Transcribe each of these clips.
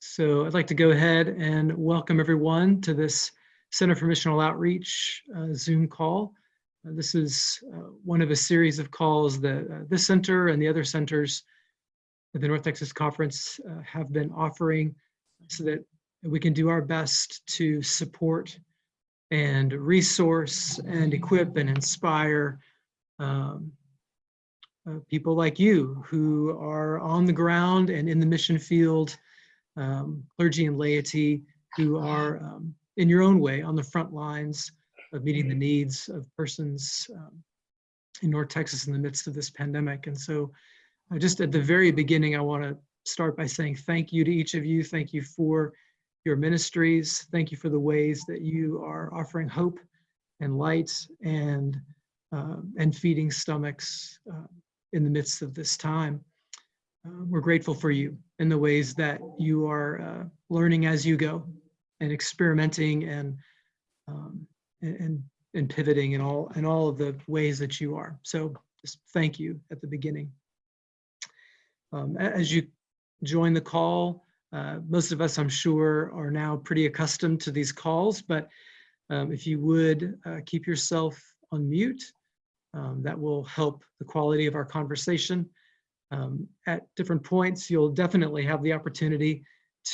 So I'd like to go ahead and welcome everyone to this Center for Missional Outreach uh, Zoom call. Uh, this is uh, one of a series of calls that uh, this center and the other centers at the North Texas Conference uh, have been offering so that we can do our best to support and resource and equip and inspire um, uh, people like you who are on the ground and in the mission field, um, clergy and laity who are um, in your own way on the front lines of meeting the needs of persons um, in North Texas in the midst of this pandemic. And so uh, just at the very beginning, I want to start by saying thank you to each of you. Thank you for your ministries. Thank you for the ways that you are offering hope and light and uh, and feeding stomachs uh, in the midst of this time. Uh, we're grateful for you in the ways that you are uh, learning as you go and experimenting and, um, and, and pivoting in all, in all of the ways that you are. So just thank you at the beginning. Um, as you join the call, uh, most of us, I'm sure, are now pretty accustomed to these calls, but um, if you would uh, keep yourself on mute um, that will help the quality of our conversation. Um, at different points, you'll definitely have the opportunity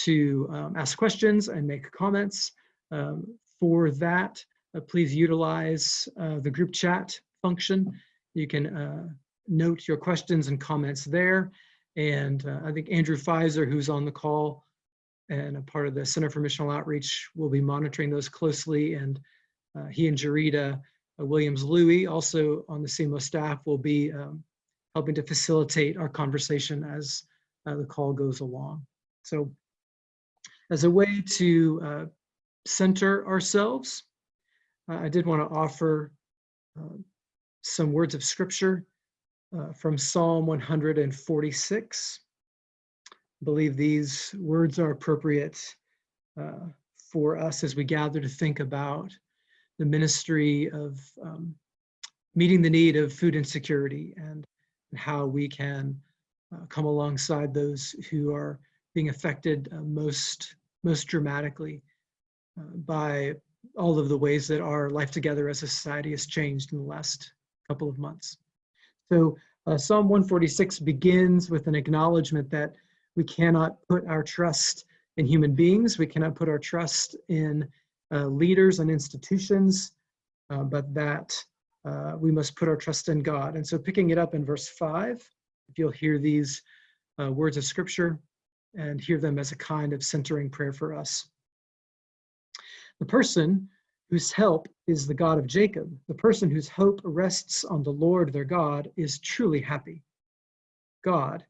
to um, ask questions and make comments. Um, for that, uh, please utilize uh, the group chat function. You can uh, note your questions and comments there. And uh, I think Andrew Pfizer, who's on the call and a part of the Center for Missional Outreach, will be monitoring those closely. And uh, he and Jarita uh, Williams Louie, also on the CMO staff, will be um, helping to facilitate our conversation as uh, the call goes along. So as a way to uh, center ourselves, uh, I did want to offer uh, some words of scripture uh, from Psalm 146. I believe these words are appropriate for us as we gather to think about the ministry of um, meeting the need of food insecurity and, and how we can uh, come alongside those who are being affected uh, most, most dramatically uh, by all of the ways that our life together as a society has changed in the last couple of months. So uh, Psalm 146 begins with an acknowledgement that we cannot put our trust in human beings. We cannot put our trust in uh, leaders and institutions, uh, but that uh, we must put our trust in God. And so picking it up in verse five, if you'll hear these uh, words of scripture and hear them as a kind of centering prayer for us. The person whose help is the God of Jacob, the person whose hope rests on the Lord their God is truly happy. God,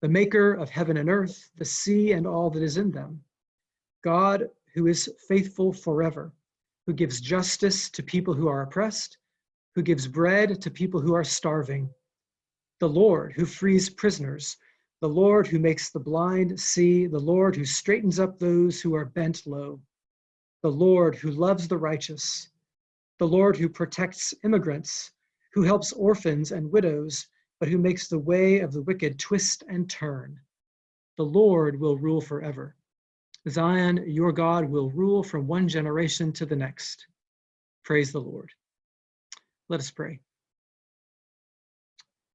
the maker of heaven and earth, the sea and all that is in them. God who is faithful forever, who gives justice to people who are oppressed, who gives bread to people who are starving. The Lord who frees prisoners, the Lord who makes the blind see, the Lord who straightens up those who are bent low, the Lord who loves the righteous, the Lord who protects immigrants, who helps orphans and widows, but who makes the way of the wicked twist and turn. The Lord will rule forever. Zion, your God, will rule from one generation to the next. Praise the Lord. Let us pray.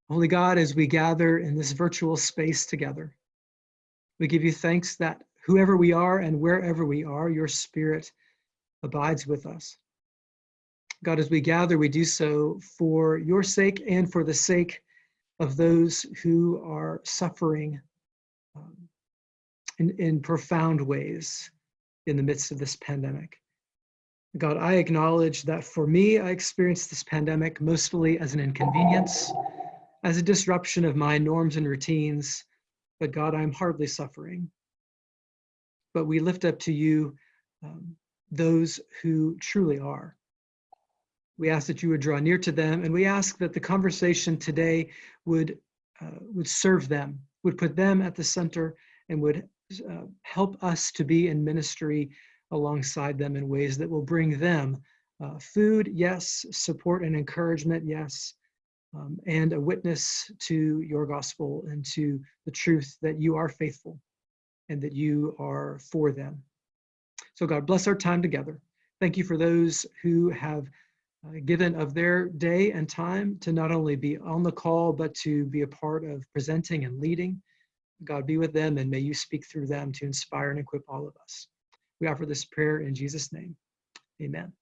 Holy God, as we gather in this virtual space together, we give you thanks that whoever we are and wherever we are, your spirit abides with us. God, as we gather, we do so for your sake and for the sake of those who are suffering um, in, in profound ways in the midst of this pandemic. God, I acknowledge that for me, I experienced this pandemic mostly as an inconvenience, as a disruption of my norms and routines, but God, I'm hardly suffering. But we lift up to you um, those who truly are. We ask that you would draw near to them, and we ask that the conversation today would, uh, would serve them, would put them at the center, and would uh, help us to be in ministry alongside them in ways that will bring them uh, food, yes, support and encouragement, yes, um, and a witness to your gospel and to the truth that you are faithful. and that you are for them. So God bless our time together. Thank you for those who have uh, given of their day and time to not only be on the call, but to be a part of presenting and leading. God be with them and may you speak through them to inspire and equip all of us. We offer this prayer in Jesus' name. Amen.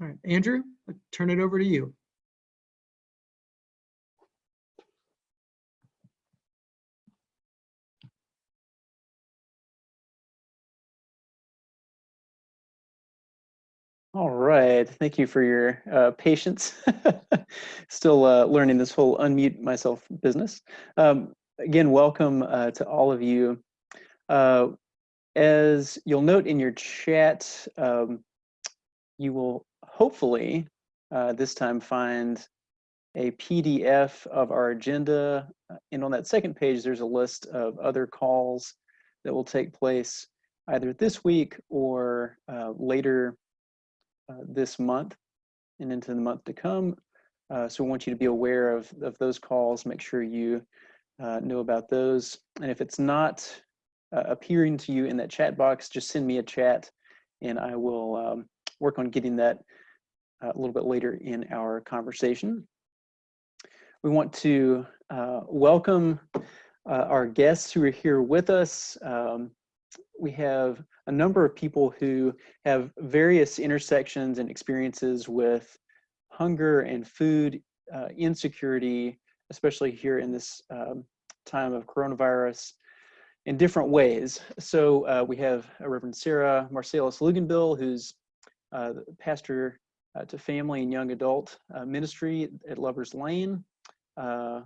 All right, Andrew, I'll turn it over to you. All right. Thank you for your uh, patience. Still uh, learning this whole unmute myself business. Um, again, welcome uh, to all of you. Uh, as you'll note in your chat, um, you will hopefully uh, this time find a PDF of our agenda. Uh, and on that second page, there's a list of other calls that will take place either this week or later uh, this month and into the month to come. Uh, so we want you to be aware of, of those calls, make sure you uh, know about those. And if it's not uh, appearing to you in that chat box, just send me a chat and I will um, work on getting that uh, a little bit later in our conversation. We want to welcome our guests who are here with us. Um, we have a number of people who have various intersections and experiences with hunger and food uh, insecurity, especially here in this um, time of coronavirus in different ways. So uh, we have Reverend Sarah Marsalis Luganbill, who's uh, pastor uh, to family and young adult uh, ministry at Lover's Lane. Uh,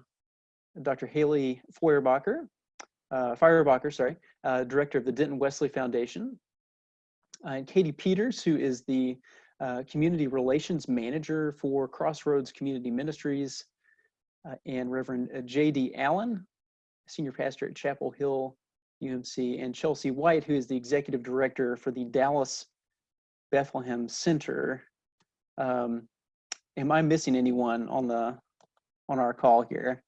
Dr. Haley Feuerbacher, uh, Feuerbacher, sorry, uh, director of the Denton Wesley Foundation, uh, and Katie Peters, who is the uh, community relations manager for Crossroads Community Ministries, uh, and Reverend uh, J.D. Allen, senior pastor at Chapel Hill UMC, and Chelsea White, who is the executive director for the Dallas Bethlehem Center. Um, am I missing anyone on the on our call here?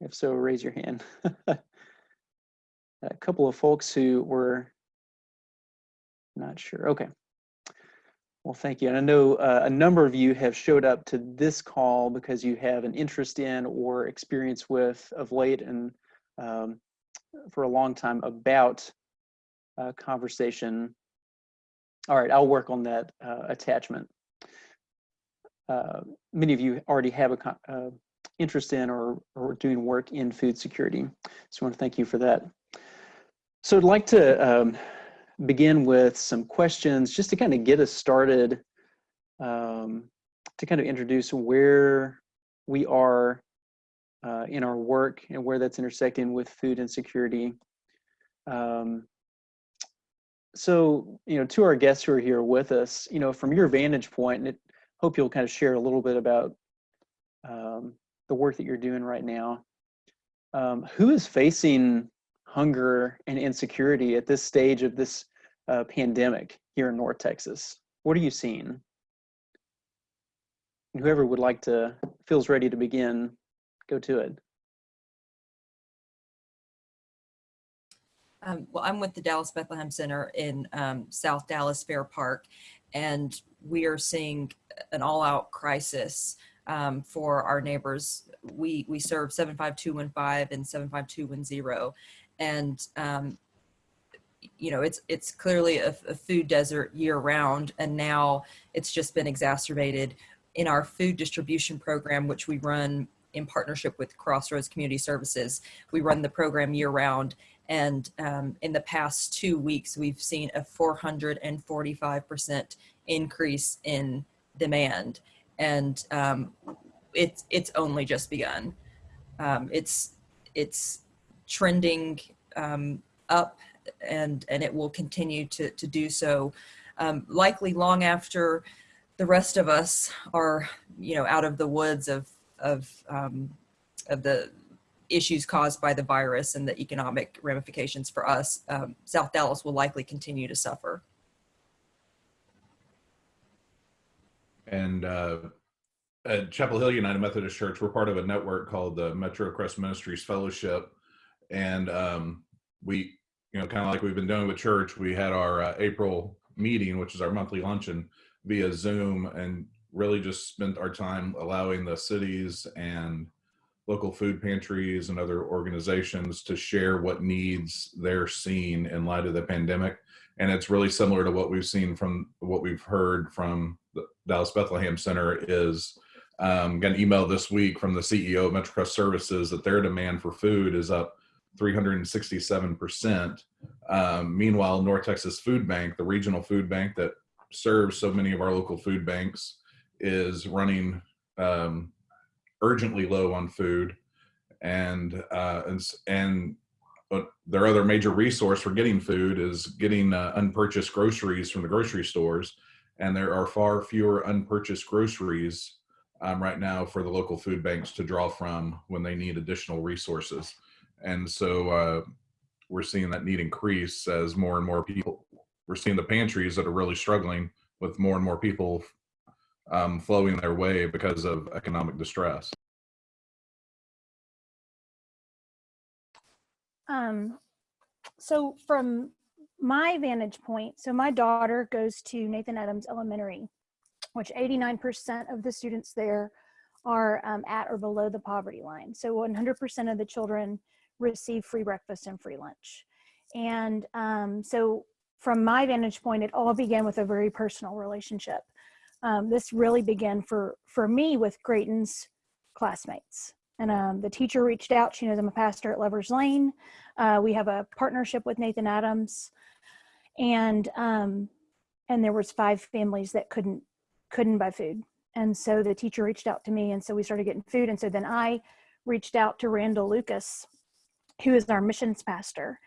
If so, raise your hand. a couple of folks who were not sure. Okay. Well, thank you. And I know uh, a number of you have showed up to this call because you have an interest in or experience with of late and um, for a long time about uh, conversation. All right, I'll work on that uh, attachment. Uh, many of you already have a uh, interest in or, or doing work in food security. So I want to thank you for that. So I'd like to um, begin with some questions just to kind of get us started, um, to kind of introduce where we are uh, in our work and where that's intersecting with food insecurity. Um, so, you know, to our guests who are here with us, you know, from your vantage point, and hope you'll kind of share a little bit about um, the work that you're doing right now. Um, who is facing hunger and insecurity at this stage of this uh, pandemic here in North Texas? What are you seeing? And whoever would like to, feels ready to begin, go to it. Um, well, I'm with the Dallas Bethlehem Center in um, South Dallas Fair Park, and we are seeing an all-out crisis um, for our neighbors. We we serve 75215 and 75210, and um, you know it's it's clearly a, a food desert year round, and now it's just been exacerbated in our food distribution program, which we run in partnership with Crossroads Community Services. We run the program year round. And um, in the past two weeks, we've seen a 445% increase in demand and um, it's it's only just begun. Um, it's it's trending um, up, and and it will continue to to do so, um, likely long after the rest of us are you know out of the woods of of um, of the issues caused by the virus and the economic ramifications for us. Um, South Dallas will likely continue to suffer. And uh, at Chapel Hill United Methodist Church, we're part of a network called the Metro Crest Ministries Fellowship, and um, we, you know, kind of like we've been doing with church, we had our uh, April meeting, which is our monthly luncheon, via Zoom, and really just spent our time allowing the cities and local food pantries and other organizations to share what needs they're seeing in light of the pandemic. And it's really similar to what we've seen from what we've heard from the Dallas Bethlehem Center is um, got an email this week from the CEO of MetroCrest Services that their demand for food is up 367%. Um, meanwhile, North Texas Food Bank, the regional food bank that serves so many of our local food banks, is running um, urgently low on food, and uh, and and their other major resource for getting food is getting uh, unpurchased groceries from the grocery stores, and there are far fewer unpurchased groceries um, right now for the local food banks to draw from when they need additional resources, and so uh, we're seeing that need increase as more and more people. We're seeing the pantries that are really struggling with more and more people um, flowing their way because of economic distress. Um, so from my vantage point, so my daughter goes to Nathan Adams Elementary, which 89% of the students there are um, at or below the poverty line. So 100% of the children receive free breakfast and free lunch. And um, so from my vantage point, it all began with a very personal relationship. Um, this really began for, for me with Grayton's classmates. And um, the teacher reached out. She knows I'm a pastor at Lovers Lane. Uh, we have a partnership with Nathan Adams, and um, and there was five families that couldn't couldn't buy food. And so the teacher reached out to me, and so we started getting food. And so then I reached out to Randall Lucas, who is our missions pastor,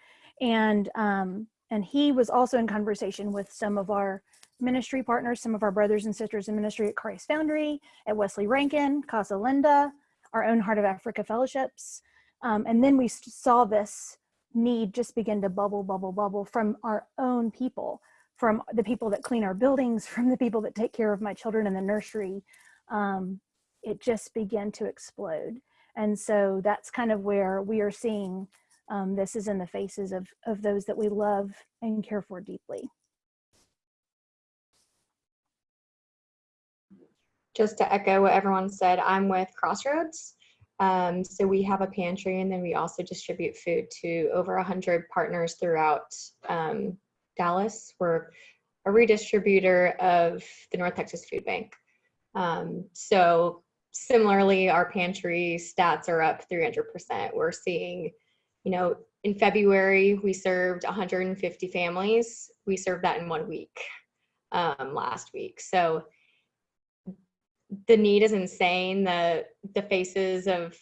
and um, and he was also in conversation with some of our ministry partners, some of our brothers and sisters in ministry at Christ Foundry, at Wesley Rankin, Casa Linda, our own Heart of Africa fellowships. Um, and then we saw this need just begin to bubble, bubble, bubble from our own people, from the people that clean our buildings, from the people that take care of my children in the nursery. Um, it just began to explode. And so that's kind of where we are seeing um, this is in the faces of, of those that we love and care for deeply. just to echo what everyone said, I'm with Crossroads. Um, so we have a pantry and then we also distribute food to over 100 partners throughout um, Dallas. We're a redistributor of the North Texas Food Bank. Um, so similarly, our pantry stats are up 300%. We're seeing, you know, in February, we served 150 families. We served that in one week um, last week. So the need is insane. The the faces of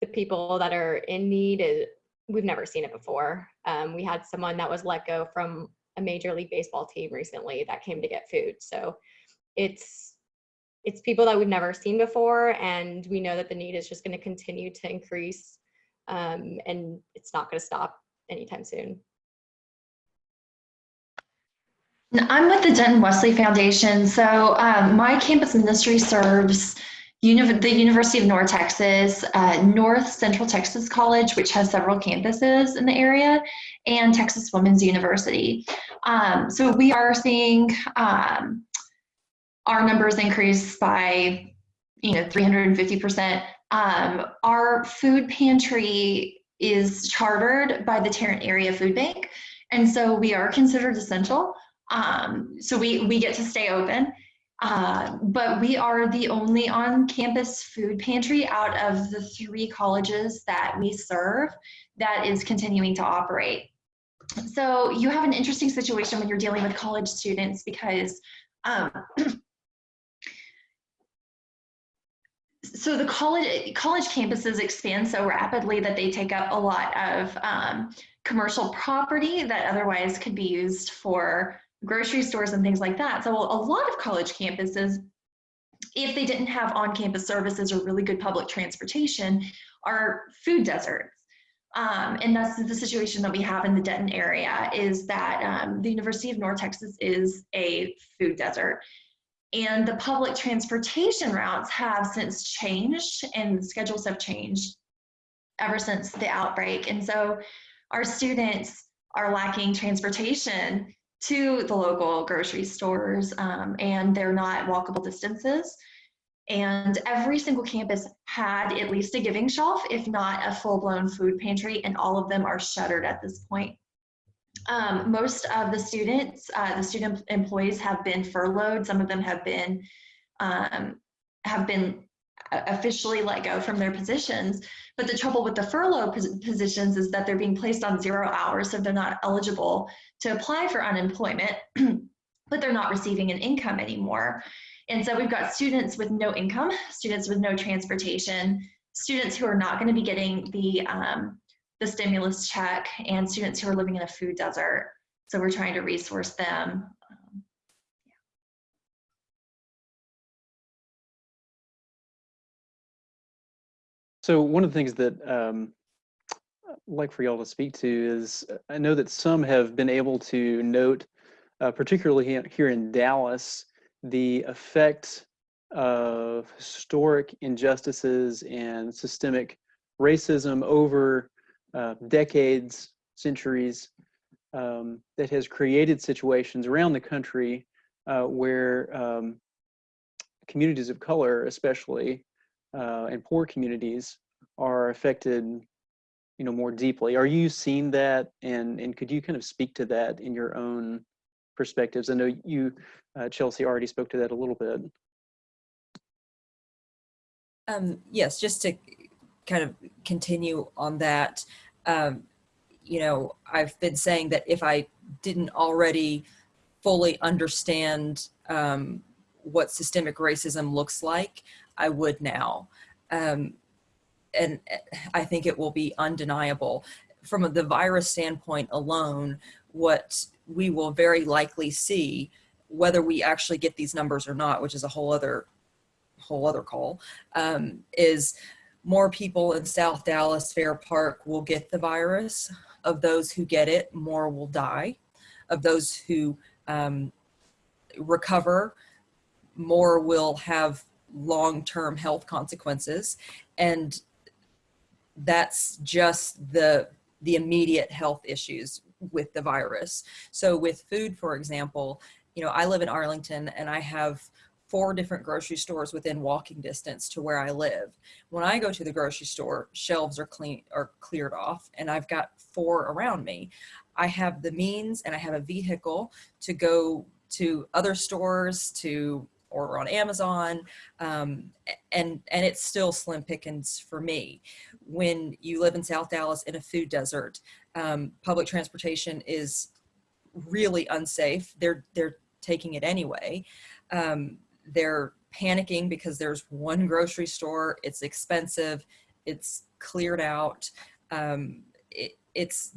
the people that are in need is we've never seen it before. Um, we had someone that was let go from a major league baseball team recently that came to get food. So it's it's people that we've never seen before, and we know that the need is just going to continue to increase, um, and it's not going to stop anytime soon. I'm with the Denton Wesley Foundation. So um, my campus ministry serves the University of North Texas, uh, North Central Texas College, which has several campuses in the area, and Texas Women's University. Um, so we are seeing um, our numbers increase by, you know, 350%. Um, our food pantry is chartered by the Tarrant Area Food Bank. And so we are considered essential. Um, so we, we get to stay open. Uh, but we are the only on-campus food pantry out of the three colleges that we serve that is continuing to operate. So you have an interesting situation when you're dealing with college students because um, so the college college campuses expand so rapidly that they take up a lot of um, commercial property that otherwise could be used for grocery stores and things like that. So a lot of college campuses, if they didn't have on-campus services or really good public transportation, are food deserts. Um, and that's the situation that we have in the Denton area is that um, the University of North Texas is a food desert. And the public transportation routes have since changed and schedules have changed ever since the outbreak. And so our students are lacking transportation to the local grocery stores um, and they're not walkable distances. And every single campus had at least a giving shelf, if not a full blown food pantry, and all of them are shuttered at this point. Um, most of the students, uh, the student employees have been furloughed. Some of them have been um, have been officially let go from their positions. But the trouble with the furlough positions is that they're being placed on zero hours, so they're not eligible to apply for unemployment, but they're not receiving an income anymore. And so we've got students with no income, students with no transportation, students who are not going to be getting the um, the stimulus check, and students who are living in a food desert. So we're trying to resource them. So one of the things that um, I'd like for y'all to speak to is I know that some have been able to note, uh, particularly here in Dallas, the effect of historic injustices and systemic racism over uh, decades, centuries, um, that has created situations around the country uh, where um, communities of color, especially, uh, and poor communities are affected you know more deeply. Are you seeing that? And and could you kind of speak to that in your own perspectives? I know you uh, chelsea already spoke to that a little bit. Um, yes, just to kind of continue on that, um, you know, I've been saying that if I didn't already fully understand um, what systemic racism looks like, I would now. Um, and I think it will be undeniable. From the virus standpoint alone, what we will very likely see, whether we actually get these numbers or not, which is a whole other whole other call, um, is more people in South Dallas Fair Park will get the virus. Of those who get it, more will die. Of those who um, recover, more will have long-term health consequences. And that's just the, the immediate health issues with the virus. So with food, for example, you know, I live in Arlington and I have four different grocery stores within walking distance to where I live. When I go to the grocery store, shelves are clean are cleared off and I've got four around me. I have the means and I have a vehicle to go to other stores to order on Amazon, um, and and it's still slim pickings for me. When you live in South Dallas in a food desert, um, public transportation is really unsafe. They're they're taking it anyway. Um, they're panicking because there's one grocery store. It's expensive. It's cleared out. Um, it, it's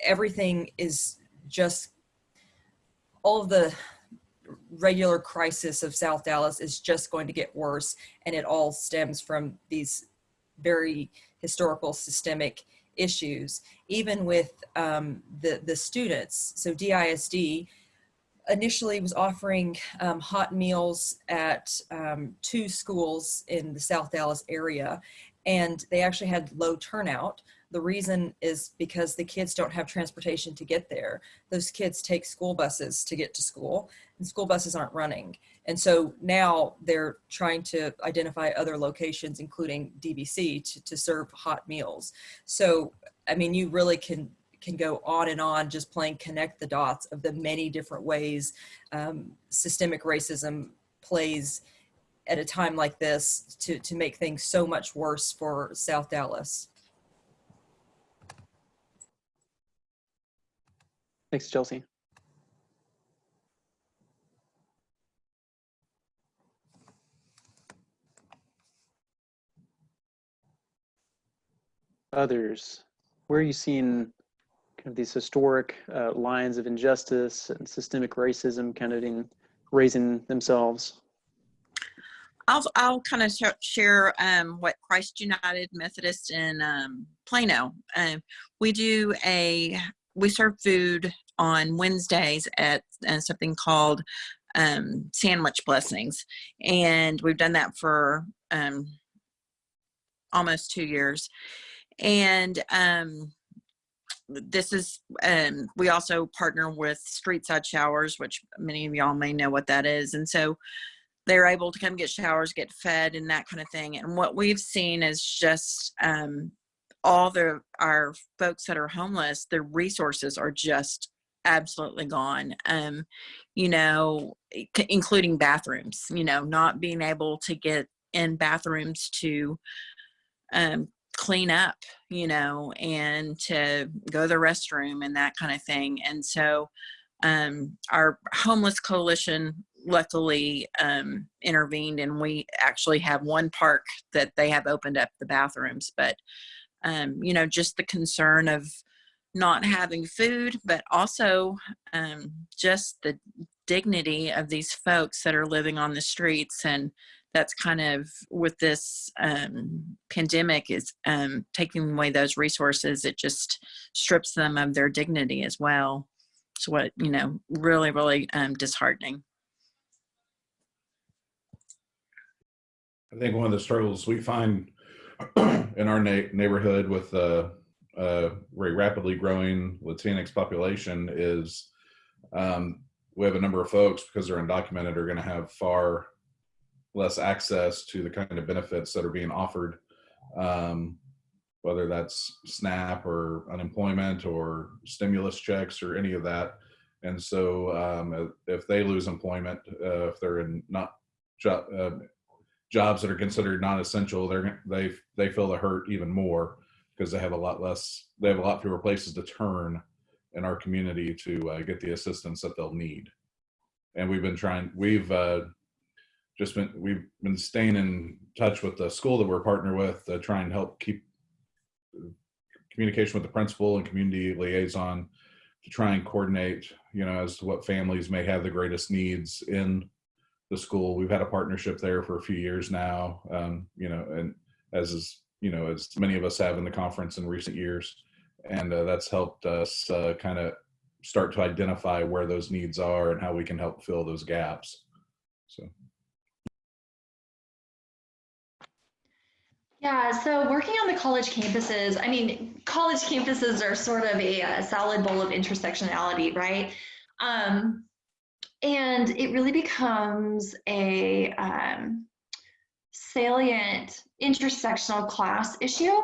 everything is just all of the regular crisis of South Dallas is just going to get worse. And it all stems from these very historical systemic issues, even with um, the, the students. So DISD initially was offering um, hot meals at um, two schools in the South Dallas area, and they actually had low turnout. The reason is because the kids don't have transportation to get there. Those kids take school buses to get to school, and school buses aren't running. And so now they're trying to identify other locations, including DBC, to, to serve hot meals. So, I mean, you really can can go on and on just playing connect the dots of the many different ways um, systemic racism plays at a time like this to, to make things so much worse for South Dallas. thanks chelsea others where are you seeing kind of these historic uh, lines of injustice and systemic racism kind of in raising themselves I'll, I'll kind of share um, what Christ United Methodist in um, Plano. Um, we do a, we serve food on Wednesdays at uh, something called um, sandwich blessings. And we've done that for um, almost two years. And this is, um, we also partner with Street Side Showers, which many of y'all may know what that is. And so they're able to come get showers, get fed, and that kind of thing. And what we've seen is just um, all the our folks that are homeless, their resources are just absolutely gone. Um, you know, including bathrooms. You know, not being able to get in bathrooms to um, clean up. You know, and to go to the restroom and that kind of thing. And so, um, our homeless coalition luckily um, intervened and we actually have one park that they have opened up the bathrooms but um, you know just the concern of not having food but also um, just the dignity of these folks that are living on the streets and that's kind of with this um, pandemic is um, taking away those resources it just strips them of their dignity as well. It's what you know really really um, disheartening. I think one of the struggles we find in our neighborhood with a uh, very rapidly growing Latinx population is um, we have a number of folks because they're undocumented are going to have far less access to the kind of benefits that are being offered, um, whether that's SNAP or unemployment or stimulus checks or any of that. And so um, if they lose employment, uh, if they're in not uh, jobs that are considered non-essential, they they feel the hurt even more because they have a lot less, they have a lot fewer places to turn in our community to uh, get the assistance that they'll need. And we've been trying, we've uh, just been, we've been staying in touch with the school that we're partnered with to try and help keep communication with the principal and community liaison to try and coordinate, you know, as to what families may have the greatest needs in the school. We've had a partnership there for a few years now, um, you know, and as is, you know, as many of us have in the conference in recent years. And uh, that's helped us uh, kind of start to identify where those needs are and how we can help fill those gaps. So. Yeah, so working on the college campuses, I mean, college campuses are sort of a, a salad bowl of intersectionality, right? Um, and it really becomes a um, salient intersectional class issue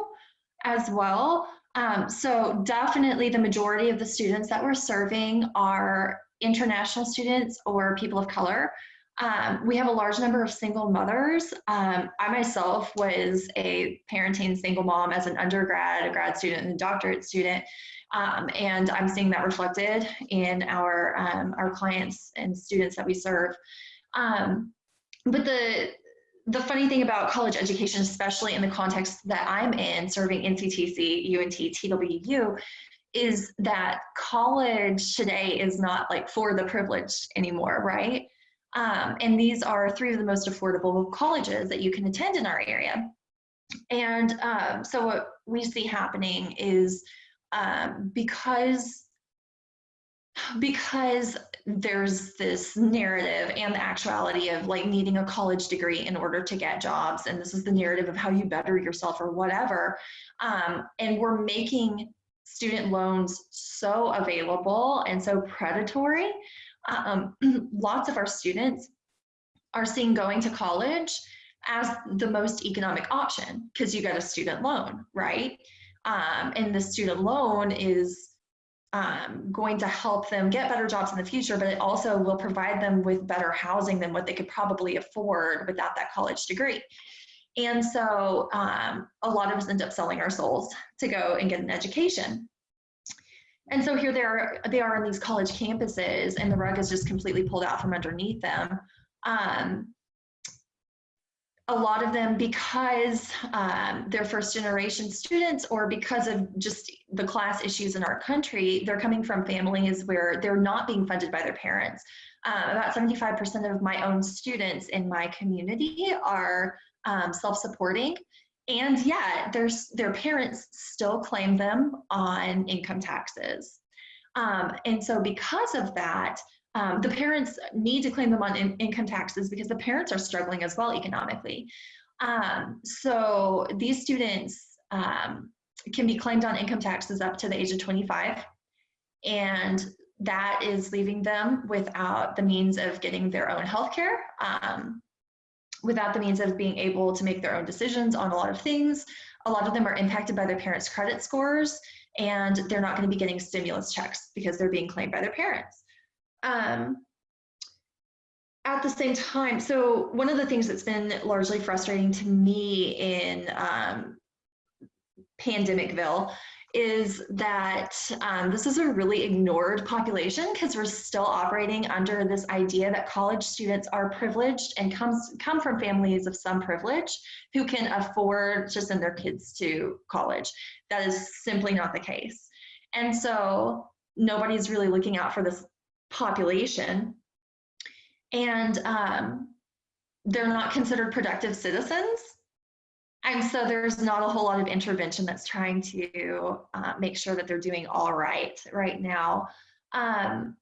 as well. Um, so definitely the majority of the students that we're serving are international students or people of color. Um, we have a large number of single mothers. Um, I myself was a parenting single mom as an undergrad, a grad student, and a doctorate student. Um, and I'm seeing that reflected in our, um, our clients and students that we serve. Um, but the, the funny thing about college education, especially in the context that I'm in, serving NCTC, UNT, TWU, is that college today is not like for the privileged anymore, right? Um, and these are three of the most affordable colleges that you can attend in our area. And um, so what we see happening is um, because because there's this narrative and the actuality of like needing a college degree in order to get jobs and this is the narrative of how you better yourself or whatever um, and we're making student loans so available and so predatory um, lots of our students are seeing going to college as the most economic option because you get a student loan, right? Um, and the student loan is um, going to help them get better jobs in the future, but it also will provide them with better housing than what they could probably afford without that college degree. And so um, a lot of us end up selling our souls to go and get an education. And so here they are, they are in these college campuses and the rug is just completely pulled out from underneath them. Um, a lot of them because um, they're first generation students or because of just the class issues in our country, they're coming from families where they're not being funded by their parents. Uh, about 75% of my own students in my community are um, self-supporting and yet their, their parents still claim them on income taxes. Um, and so because of that, um, the parents need to claim them on in- income taxes because the parents are struggling as well economically. Um, so these students um, can be claimed on income taxes up to the age of 25. And that is leaving them without the means of getting their own health care, um, without the means of being able to make their own decisions on a lot of things. A lot of them are impacted by their parents' credit scores, and they're not going to be getting stimulus checks because they're being claimed by their parents. Um, at the same time, so one of the things that's been largely frustrating to me in um, Pandemicville is that um, this is a really ignored population because we're still operating under this idea that college students are privileged and comes come from families of some privilege who can afford to send their kids to college. That is simply not the case. And so nobody's really looking out for this population. And um, they're not considered productive citizens and so there's not a whole lot of intervention that's trying to uh, make sure that they're doing all right right now. Um,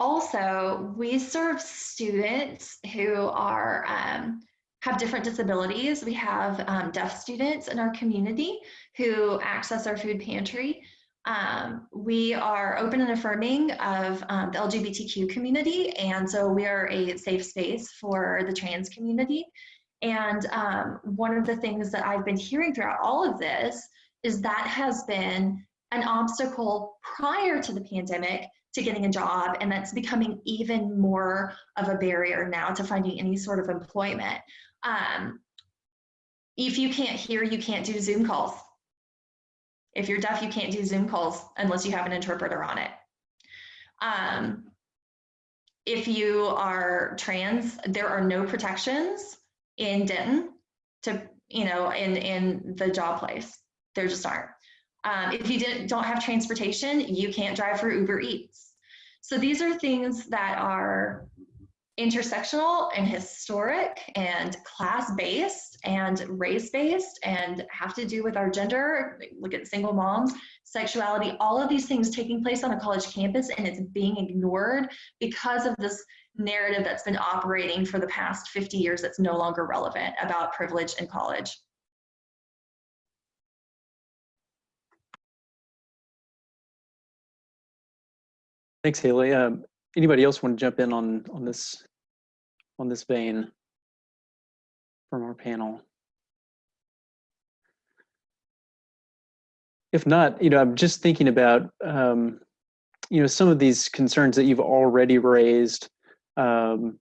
also, we serve students who are um, have different disabilities. We have um, deaf students in our community who access our food pantry. Um, we are open and affirming of um, the LGBTQ community, and so we are a safe space for the trans community. And um, one of the things that I've been hearing throughout all of this is that has been an obstacle prior to the pandemic to getting a job, and that's becoming even more of a barrier now to finding any sort of employment. Um, if you can't hear, you can't do Zoom calls. If you're deaf, you can't do Zoom calls unless you have an interpreter on it. Um, if you are trans, there are no protections in Denton to, you know, in, in the job place. There just aren't. Um, if you didn't, don't have transportation, you can't drive for Uber Eats. So these are things that are intersectional and historic and class-based and race-based and have to do with our gender, look at single moms, sexuality, all of these things taking place on a college campus and it's being ignored because of this narrative that's been operating for the past 50 years that's no longer relevant about privilege in college. Thanks, Haley. Um, anybody else want to jump in on on this on this vein from our panel? If not, you know, I'm just thinking about um, you know some of these concerns that you've already raised. Um,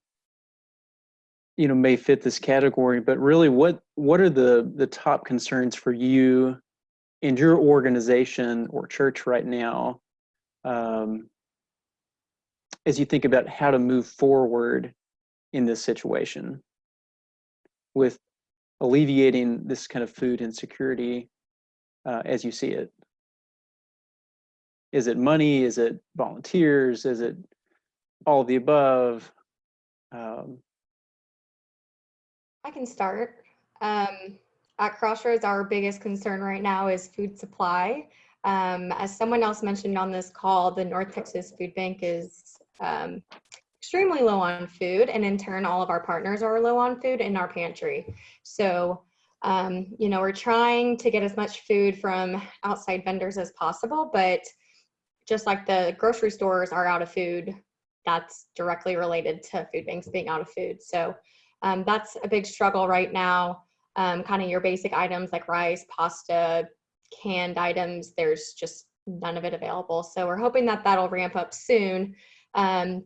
you know, may fit this category, but really, what what are the the top concerns for you and your organization or church right now? Um, as you think about how to move forward in this situation with alleviating this kind of food insecurity uh, as you see it? Is it money? Is it volunteers? Is it all the above? Um, I can start. Um, at Crossroads, our biggest concern right now is food supply. Um, as someone else mentioned on this call, the North Texas Food Bank is um, extremely low on food, and in turn, all of our partners are low on food in our pantry. So, um, you know, we're trying to get as much food from outside vendors as possible, but just like the grocery stores are out of food, that's directly related to food banks being out of food. So um, that's a big struggle right now. Um, kind of your basic items like rice, pasta, canned items, there's just none of it available. So we're hoping that that'll ramp up soon. Um,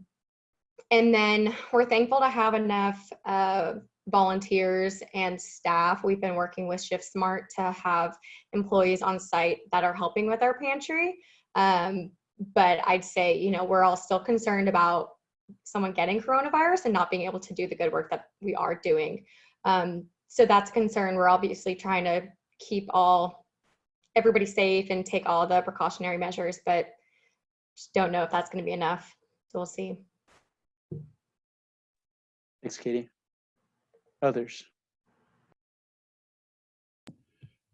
and then we're thankful to have enough uh, volunteers and staff. We've been working with Shiftsmart to have employees on site that are helping with our pantry. Um, but I'd say, you know, we're all still concerned about someone getting coronavirus and not being able to do the good work that we are doing. Um, so that's a concern. We're obviously trying to keep all everybody safe and take all the precautionary measures, but just don't know if that's going to be enough. So we'll see. thanks, Katie. Others?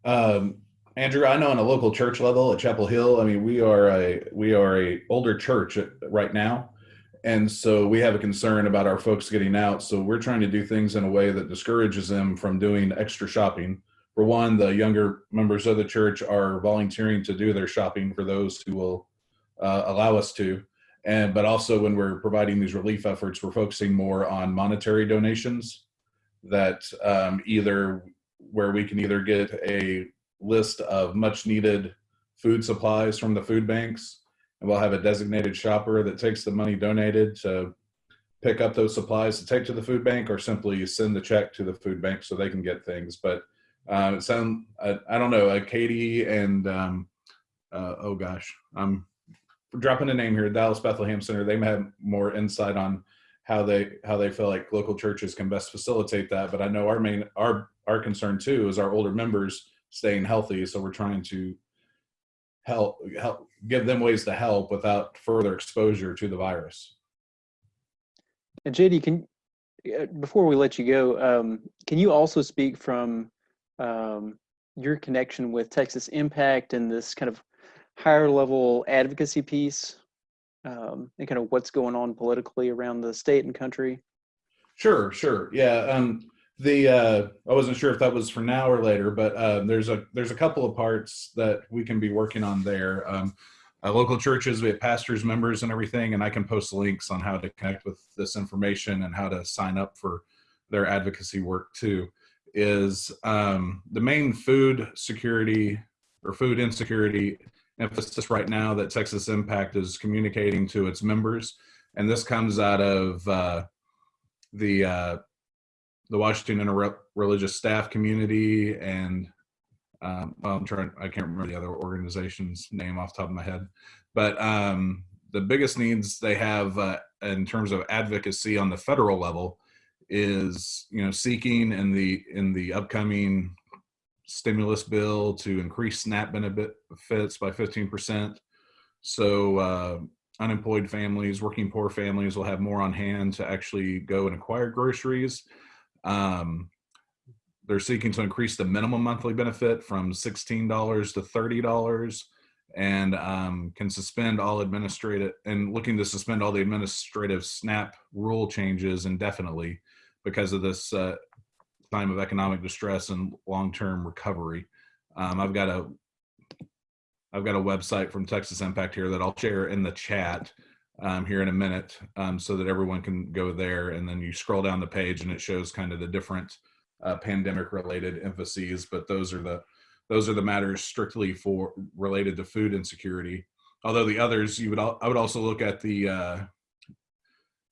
Um, Andrew, I know on a local church level at Chapel Hill, I mean, we are a we are a older church right now, and so we have a concern about our folks getting out. So we're trying to do things in a way that discourages them from doing extra shopping. For one, the younger members of the church are volunteering to do their shopping for those who will uh, allow us to, and but also when we're providing these relief efforts, we're focusing more on monetary donations that um, either where we can either get a list of much needed food supplies from the food banks. And we'll have a designated shopper that takes the money donated to pick up those supplies to take to the food bank or simply send the check to the food bank so they can get things. But uh, it sound I, I don't know uh, katie and um, uh, oh gosh i'm dropping a name here dallas bethlehem center. They may have more insight on how they how they feel like local churches can best facilitate that. But i know our main our our concern too is our older members staying healthy. So we're trying to help help give them ways to help without further exposure to the virus. And JD, can uh, before we let you go, um, can you also speak from um, your connection with Texas Impact and this kind of higher level advocacy piece um, and kind of what's going on politically around the state and country? Sure, sure, yeah. Um, the uh, I wasn't sure if that was for now or later, but uh, there's a there's a couple of parts that we can be working on there. Um, uh, local churches, we have pastors, members, and everything, and I can post links on how to connect with this information and how to sign up for their advocacy work too. Is um, the main food security or food insecurity emphasis right now that Texas Impact is communicating to its members, and this comes out of uh, the uh, the Washington Interreligious Staff Community and um, I'm trying, I can't remember the other organization's name off the top of my head, but um, the biggest needs they have uh, in terms of advocacy on the federal level is, you know, seeking in the in the upcoming stimulus bill to increase SNAP benefits by 15%. So uh, unemployed families, working poor families will have more on hand to actually go and acquire groceries. Um, they're seeking to increase the minimum monthly benefit from $16 to $30 and um, can suspend all administrative and looking to suspend all the administrative SNAP rule changes indefinitely because of this uh, time of economic distress and long-term recovery. Um, I've got a I've got a website from Texas Impact here that I'll share in the chat um, here in a minute um, so that everyone can go there and then you scroll down the page and it shows kind of the different uh, pandemic related emphases but those are the those are the matters strictly for related to food insecurity. Although the others you would I would also look at the uh,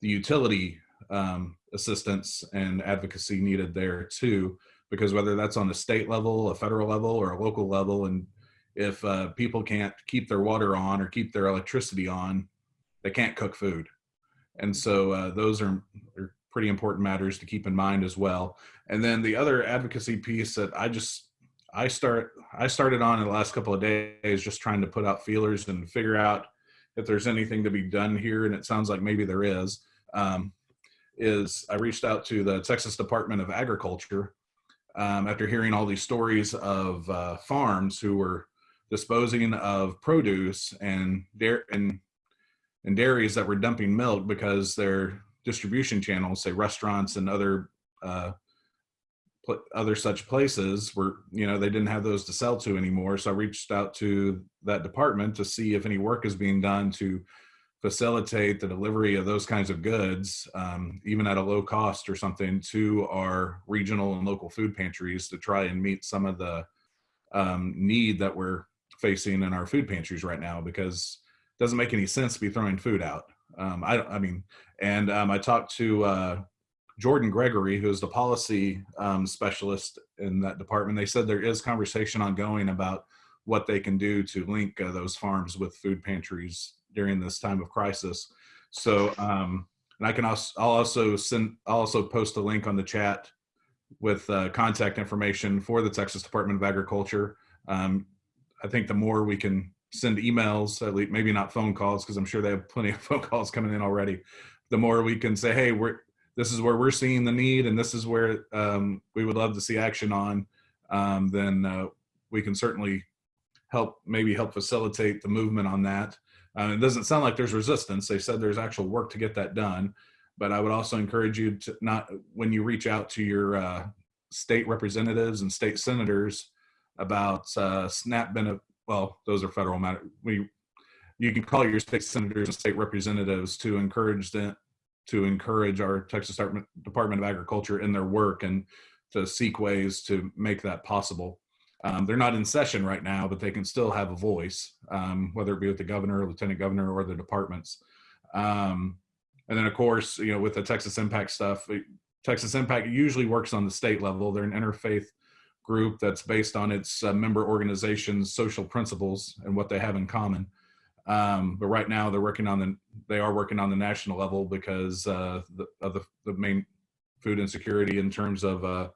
the utility um, assistance and advocacy needed there too because whether that's on a state level a federal level or a local level and if uh, people can't keep their water on or keep their electricity on they can't cook food. And so uh, those are, are pretty important matters to keep in mind as well. And then the other advocacy piece that I just I start I started on in the last couple of days just trying to put out feelers and figure out if there's anything to be done here, and it sounds like maybe there is. Um, is I reached out to the Texas Department of Agriculture um, after hearing all these stories of uh, farms who were disposing of produce and dairy and and dairies that were dumping milk because their distribution channels, say restaurants and other uh, other such places were, you know, they didn't have those to sell to anymore. So I reached out to that department to see if any work is being done to facilitate the delivery of those kinds of goods, um, even at a low cost or something, to our regional and local food pantries to try and meet some of the um, need that we're facing in our food pantries right now because doesn't make any sense to be throwing food out. Um, I, I mean, and um, I talked to uh, Jordan Gregory, who's the policy um, specialist in that department. They said there is conversation ongoing about what they can do to link uh, those farms with food pantries during this time of crisis. So, um, and I can also, I'll also send, I'll also post a link on the chat with uh, contact information for the Texas Department of Agriculture. Um, I think the more we can send emails, at least maybe not phone calls, because I'm sure they have plenty of phone calls coming in already. The more we can say, hey, we're this is where we're seeing the need, and this is where um, we would love to see action on, um, then uh, we can certainly help maybe help facilitate the movement on that. Uh, it doesn't sound like there's resistance. They said there's actual work to get that done, but I would also encourage you to not when you reach out to your uh, state representatives and state senators about uh, SNAP benefit. Well, those are federal matter. We you can call your state senators and state representatives to encourage them to encourage our Texas Department Department of Agriculture in their work and to seek ways to make that possible. Um, they're not in session right now, but they can still have a voice, um, whether it be with the governor, lieutenant governor, or the departments. Um, and then, of course, you know, with the Texas Impact stuff, Texas Impact usually works on the state level. They're an interfaith group that's based on its uh, member organizations' social principles and what they have in common. Um, but right now, they're working on the they are working on the national level because uh, the, of the the main food insecurity in terms of uh,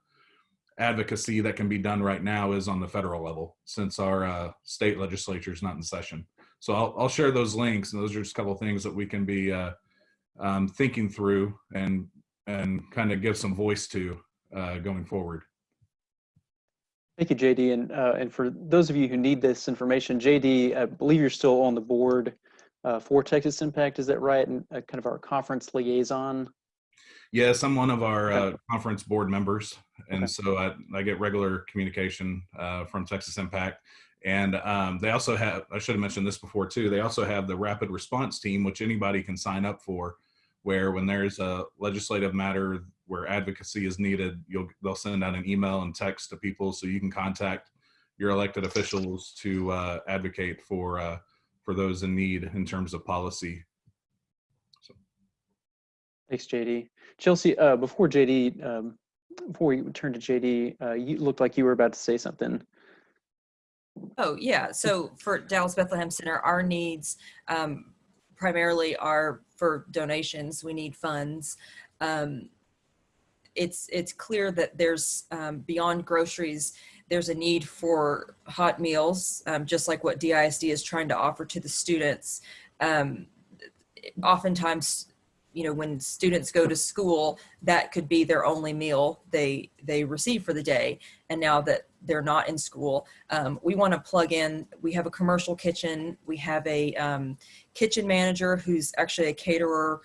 advocacy that can be done right now is on the federal level since our uh, state legislature is not in session. So I'll, I'll share those links and those are just a couple things that we can be uh, um, thinking through and and kind of give some voice to uh, going forward. Thank you, JD. And, uh, and for those of you who need this information, JD, I believe you're still on the board uh, for Texas Impact. Is that right? And uh, kind of our conference liaison. Yes, I'm one of our uh, conference board members, and Okay. so I, I get regular communication uh, from Texas Impact. And um, they also have, I should have mentioned this before too, they also have the rapid response team, which anybody can sign up for, where when there's a legislative matter where advocacy is needed, you'll, they'll send out an email and text to people so you can contact your elected officials to uh, advocate for, uh, for those in need in terms of policy. Thanks, JD. Chelsea, uh, before JD, um, before we turn to JD, uh, you looked like you were about to say something. Oh, yeah. So for Dallas Bethlehem Center, our needs um, primarily are for donations. We need funds. Um, it's it's clear that there's um, beyond groceries. There's a need for hot meals, um, just like what DISD is trying to offer to the students. Um, oftentimes, you know, when students go to school, that could be their only meal they they receive for the day. And now that they're not in school, um, we want to plug in. We have a commercial kitchen. We have a um, kitchen manager who's actually a caterer,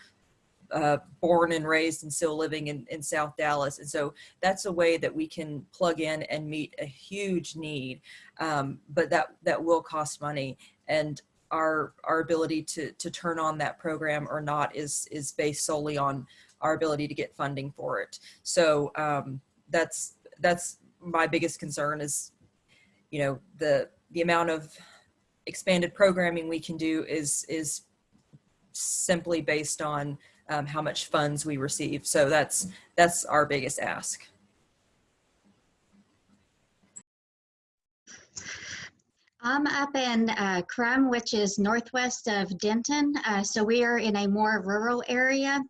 uh, born and raised and still living in, in South Dallas. And so that's a way that we can plug in and meet a huge need. Um, but that that will cost money. And our our ability to to turn on that program or not is is based solely on our ability to get funding for it. So um, that's that's my biggest concern is, you know, the the amount of expanded programming we can do is is simply based on um, how much funds we receive. So that's that's our biggest ask. I'm up in uh, Krum, which is northwest of Denton. Uh, so we are in a more rural area.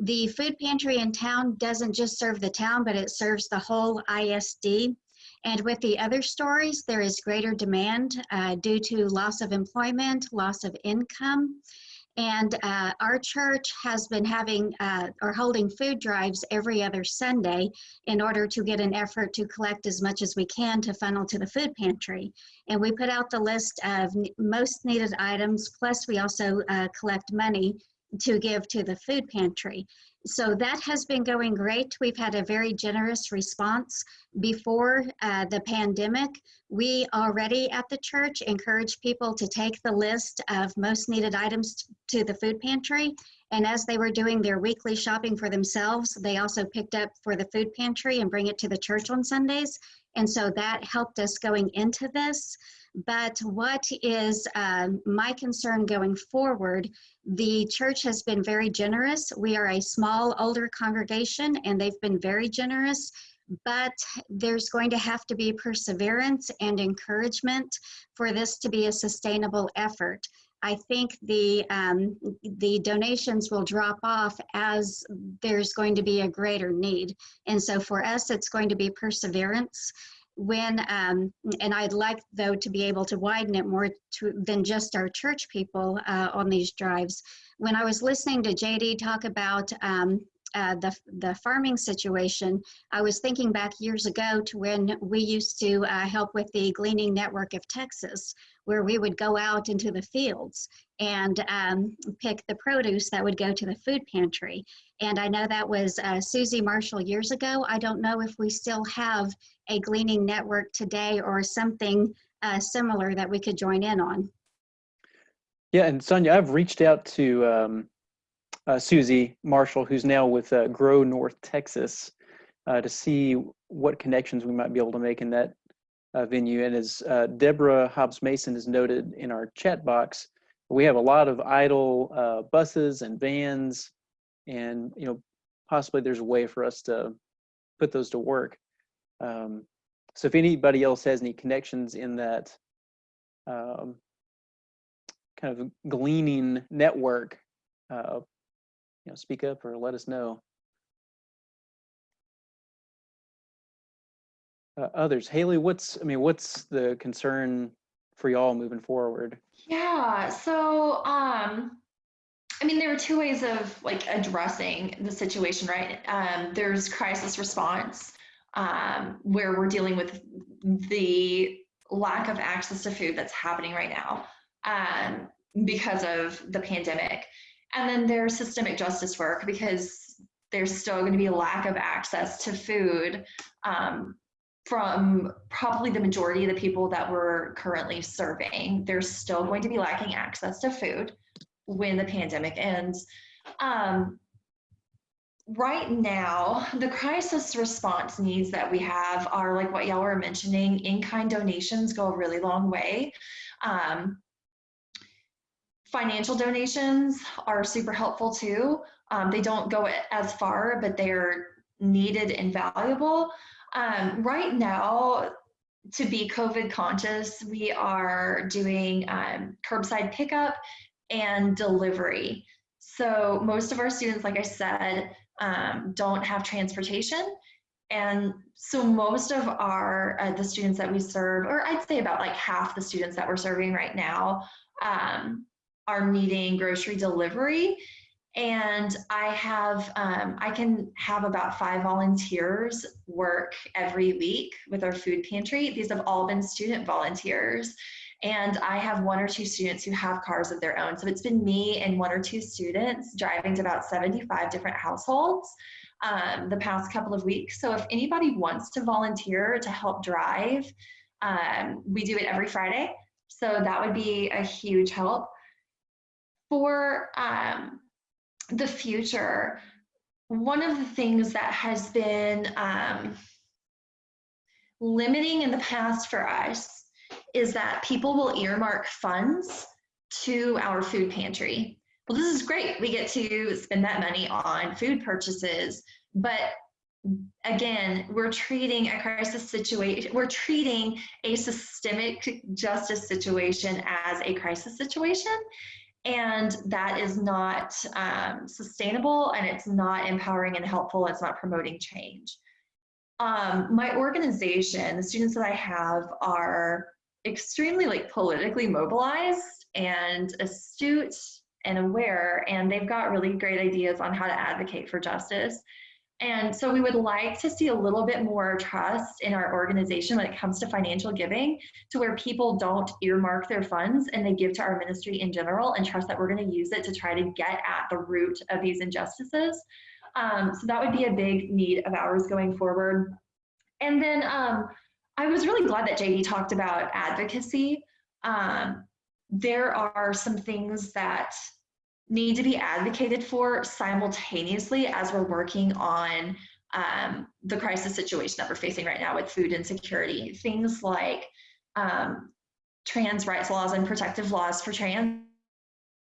The food pantry in town doesn't just serve the town, but it serves the whole ISD. And with the other stories, there is greater demand uh, due to loss of employment, loss of income. And uh, our church has been having uh, or holding food drives every other Sunday in order to get an effort to collect as much as we can to funnel to the food pantry. And we put out the list of most needed items, plus we also uh, collect money to give to the food pantry. So that has been going great. We've had a very generous response. Before uh, the pandemic, we already at the church encouraged people to take the list of most needed items to the food pantry. And as they were doing their weekly shopping for themselves, they also picked up for the food pantry and bring it to the church on Sundays. And so that helped us going into this. But what is um, my concern going forward? The church has been very generous. We are a small, older congregation, and they've been very generous. But there's going to have to be perseverance and encouragement for this to be a sustainable effort. I think the um, the donations will drop off as there's going to be a greater need, and so for us, it's going to be perseverance when um, and i'd like though to be able to widen it more to than just our church people uh, on these drives when i was listening to jd talk about um, uh, the, the farming situation, I was thinking back years ago to when we used to uh, help with the Gleaning Network of Texas, where we would go out into the fields and um, pick the produce that would go to the food pantry. And I know that was uh, Susie Marshall years ago. I don't know if we still have a Gleaning Network today or something uh, similar that we could join in on. Yeah, and Sonia, I've reached out to um, uh, Susie Marshall, who's now with uh, Grow North Texas, uh, to see what connections we might be able to make in that uh, venue. And as uh, Deborah Hobbs Mason has noted in our chat box, we have a lot of idle buses and vans, and you know, possibly there's a way for us to put those to work. Um, so if anybody else has any connections in that um, kind of gleaning network, uh, you know, speak up or let us know. Uh, others, Haley, what's I mean, what's the concern for y'all moving forward? Yeah, so um I mean there are two ways of like addressing the situation, right? Um there's crisis response um where we're dealing with the lack of access to food that's happening right now um because of the pandemic. And then there's systemic justice work because there's still going to be a lack of access to food um, from probably the majority of the people that we're currently serving. There's still going to be lacking access to food when the pandemic ends. Um, right now, the crisis response needs that we have are like what y'all were mentioning, in-kind donations go a really long way. Um, financial donations are super helpful too. Um, they don't go as far, but they're needed and valuable. Um, right now, to be COVID conscious, we are doing um, curbside pickup and delivery. So most of our students, like I said, um, don't have transportation. And so most of our, uh, the students that we serve, or I'd say about like half the students that we're serving right now, um, are needing grocery delivery. And I have, um, I can have about five volunteers work every week with our food pantry. These have all been student volunteers. And I have one or two students who have cars of their own. So it's been me and one or two students driving to about 75 different households um, the past couple of weeks. So if anybody wants to volunteer to help drive, um, we do it every Friday. So that would be a huge help for um, the future, one of the things that has been um, limiting in the past for us is that people will earmark funds to our food pantry. Well, this is great. We get to spend that money on food purchases, but again, we're treating a crisis situation, we're treating a systemic justice situation as a crisis situation and that is not um, sustainable and it's not empowering and helpful it's not promoting change um, my organization the students that i have are extremely like politically mobilized and astute and aware and they've got really great ideas on how to advocate for justice and so we would like to see a little bit more trust in our organization when it comes to financial giving to where people don't earmark their funds and they give to our ministry in general and trust that we're going to use it to try to get at the root of these injustices. Um, so that would be a big need of ours going forward. And then um, I was really glad that JD talked about advocacy. Um, there are some things that need to be advocated for simultaneously as we're working on um, the crisis situation that we're facing right now with food insecurity. Things like um, trans rights laws and protective laws for trans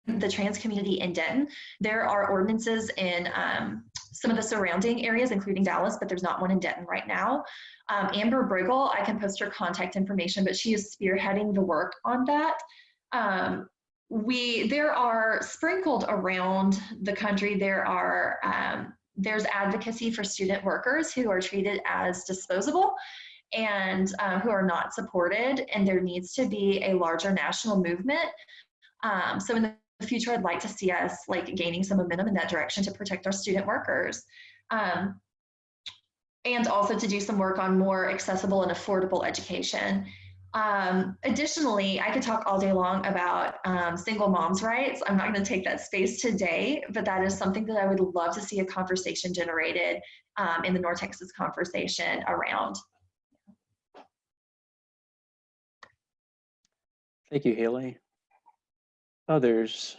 the trans community in Denton. There are ordinances in um, some of the surrounding areas, including Dallas, but there's not one in Denton right now. Um, Amber Briggle, I can post her contact information, but she is spearheading the work on that. Um, we there are sprinkled around the country there are um, there's advocacy for student workers who are treated as disposable and uh, who are not supported and there needs to be a larger national movement um, so in the future, I'd like to see us like gaining some momentum in that direction to protect our student workers. Um, and also to do some work on more accessible and affordable education. Um, additionally, I could talk all day long about um, single moms' rights. I'm not going to take that space today, but that is something that I would love to see a conversation generated um, in the North Texas conversation around. Thank you, Haley. Others?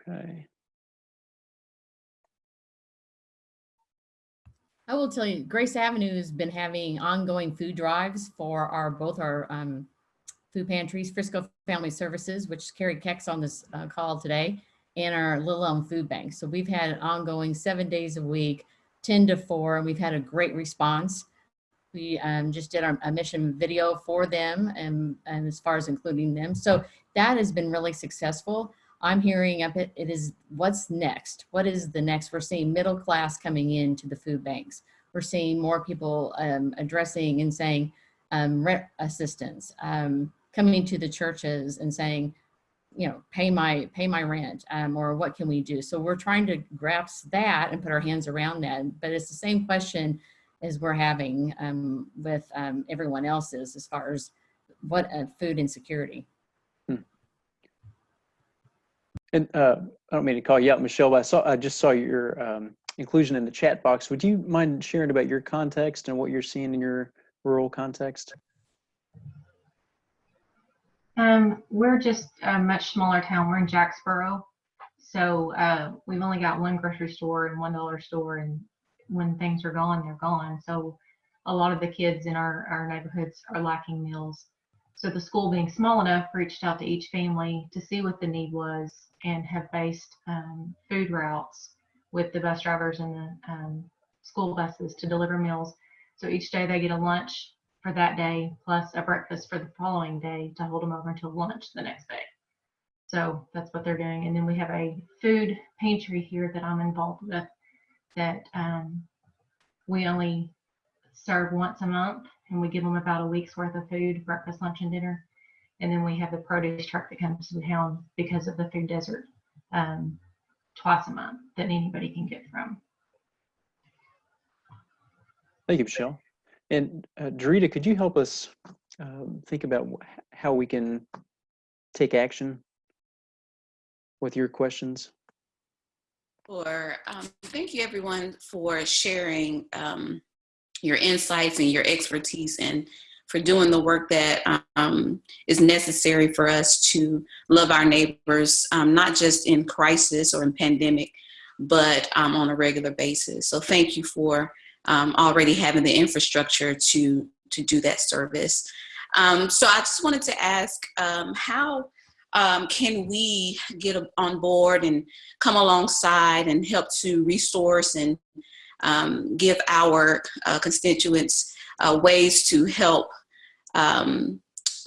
Okay. I will tell you, Grace Avenue has been having ongoing food drives for our, both our um, food pantries, Frisco Family Services, which Carrie Keck's on this uh, call today, and our Little Elm Food Bank. So we've had ongoing seven days a week, 10 to 4, and we've had a great response. We um, just did our a mission video for them and, and as far as including them. So that has been really successful. I'm hearing up it, it is what's next? What is the next? We're seeing middle class coming into the food banks. We're seeing more people um, addressing and saying um, rent assistance, um, coming to the churches and saying, you know, pay my pay my rent, um, or what can we do? So we're trying to grasp that and put our hands around that. But it's the same question as we're having um, with um, everyone else's as far as what uh, food insecurity. And uh, I don't mean to call you out, Michelle, but I saw I just saw your um, inclusion in the chat box. Would you mind sharing about your context and what you're seeing in your rural context? Um, we're just a much smaller town. We're in Jacksboro. So uh, we've only got one grocery store and one dollar store, and when things are gone, they're gone. So a lot of the kids in our, our neighborhoods are lacking meals. So the school being small enough reached out to each family to see what the need was and have based um, food routes with the bus drivers and the um, school buses to deliver meals. So each day they get a lunch for that day plus a breakfast for the following day to hold them over until lunch the next day. So that's what they're doing. And then we have a food pantry here that I'm involved with that um, we only serve once a month and we give them about a week's worth of food, breakfast, lunch, and dinner. And then we have the produce truck that comes to town because of the food desert um, twice a month that anybody can get from. Thank you, Michelle. And uh, Dorita, could you help us um, think about how we can take action with your questions? Sure. Um, thank you, everyone, for sharing um, your insights and your expertise and for doing the work that um, is necessary for us to love our neighbors, um, not just in crisis or in pandemic, but um, on a regular basis. So thank you for um, already having the infrastructure to, to do that service. So I just wanted to ask um, can we get on board and come alongside and help to resource and give our uh, constituents uh, ways to help um,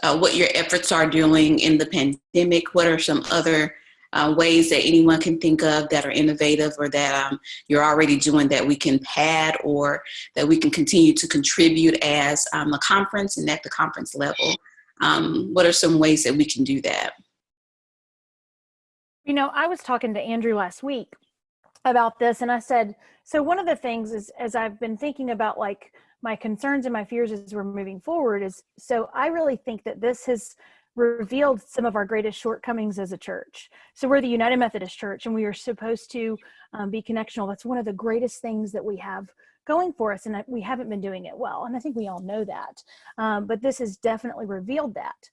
uh, what your efforts are doing in the pandemic. What are some other uh, ways that anyone can think of that are innovative or that um, you're already doing that we can pad or that we can continue to contribute as um, a conference and at the conference level? Um, what are some ways that we can do that? You know, I was talking to Andrew last week about this and I said, so one of the things is as I've been thinking about like my concerns and my fears as we're moving forward is so I really think that this has revealed some of our greatest shortcomings as a church. So we're the United Methodist Church and we are supposed to um, be connectional. That's one of the greatest things that we have going for us and we haven't been doing it well. And I think we all know that. Um, but this has definitely revealed that.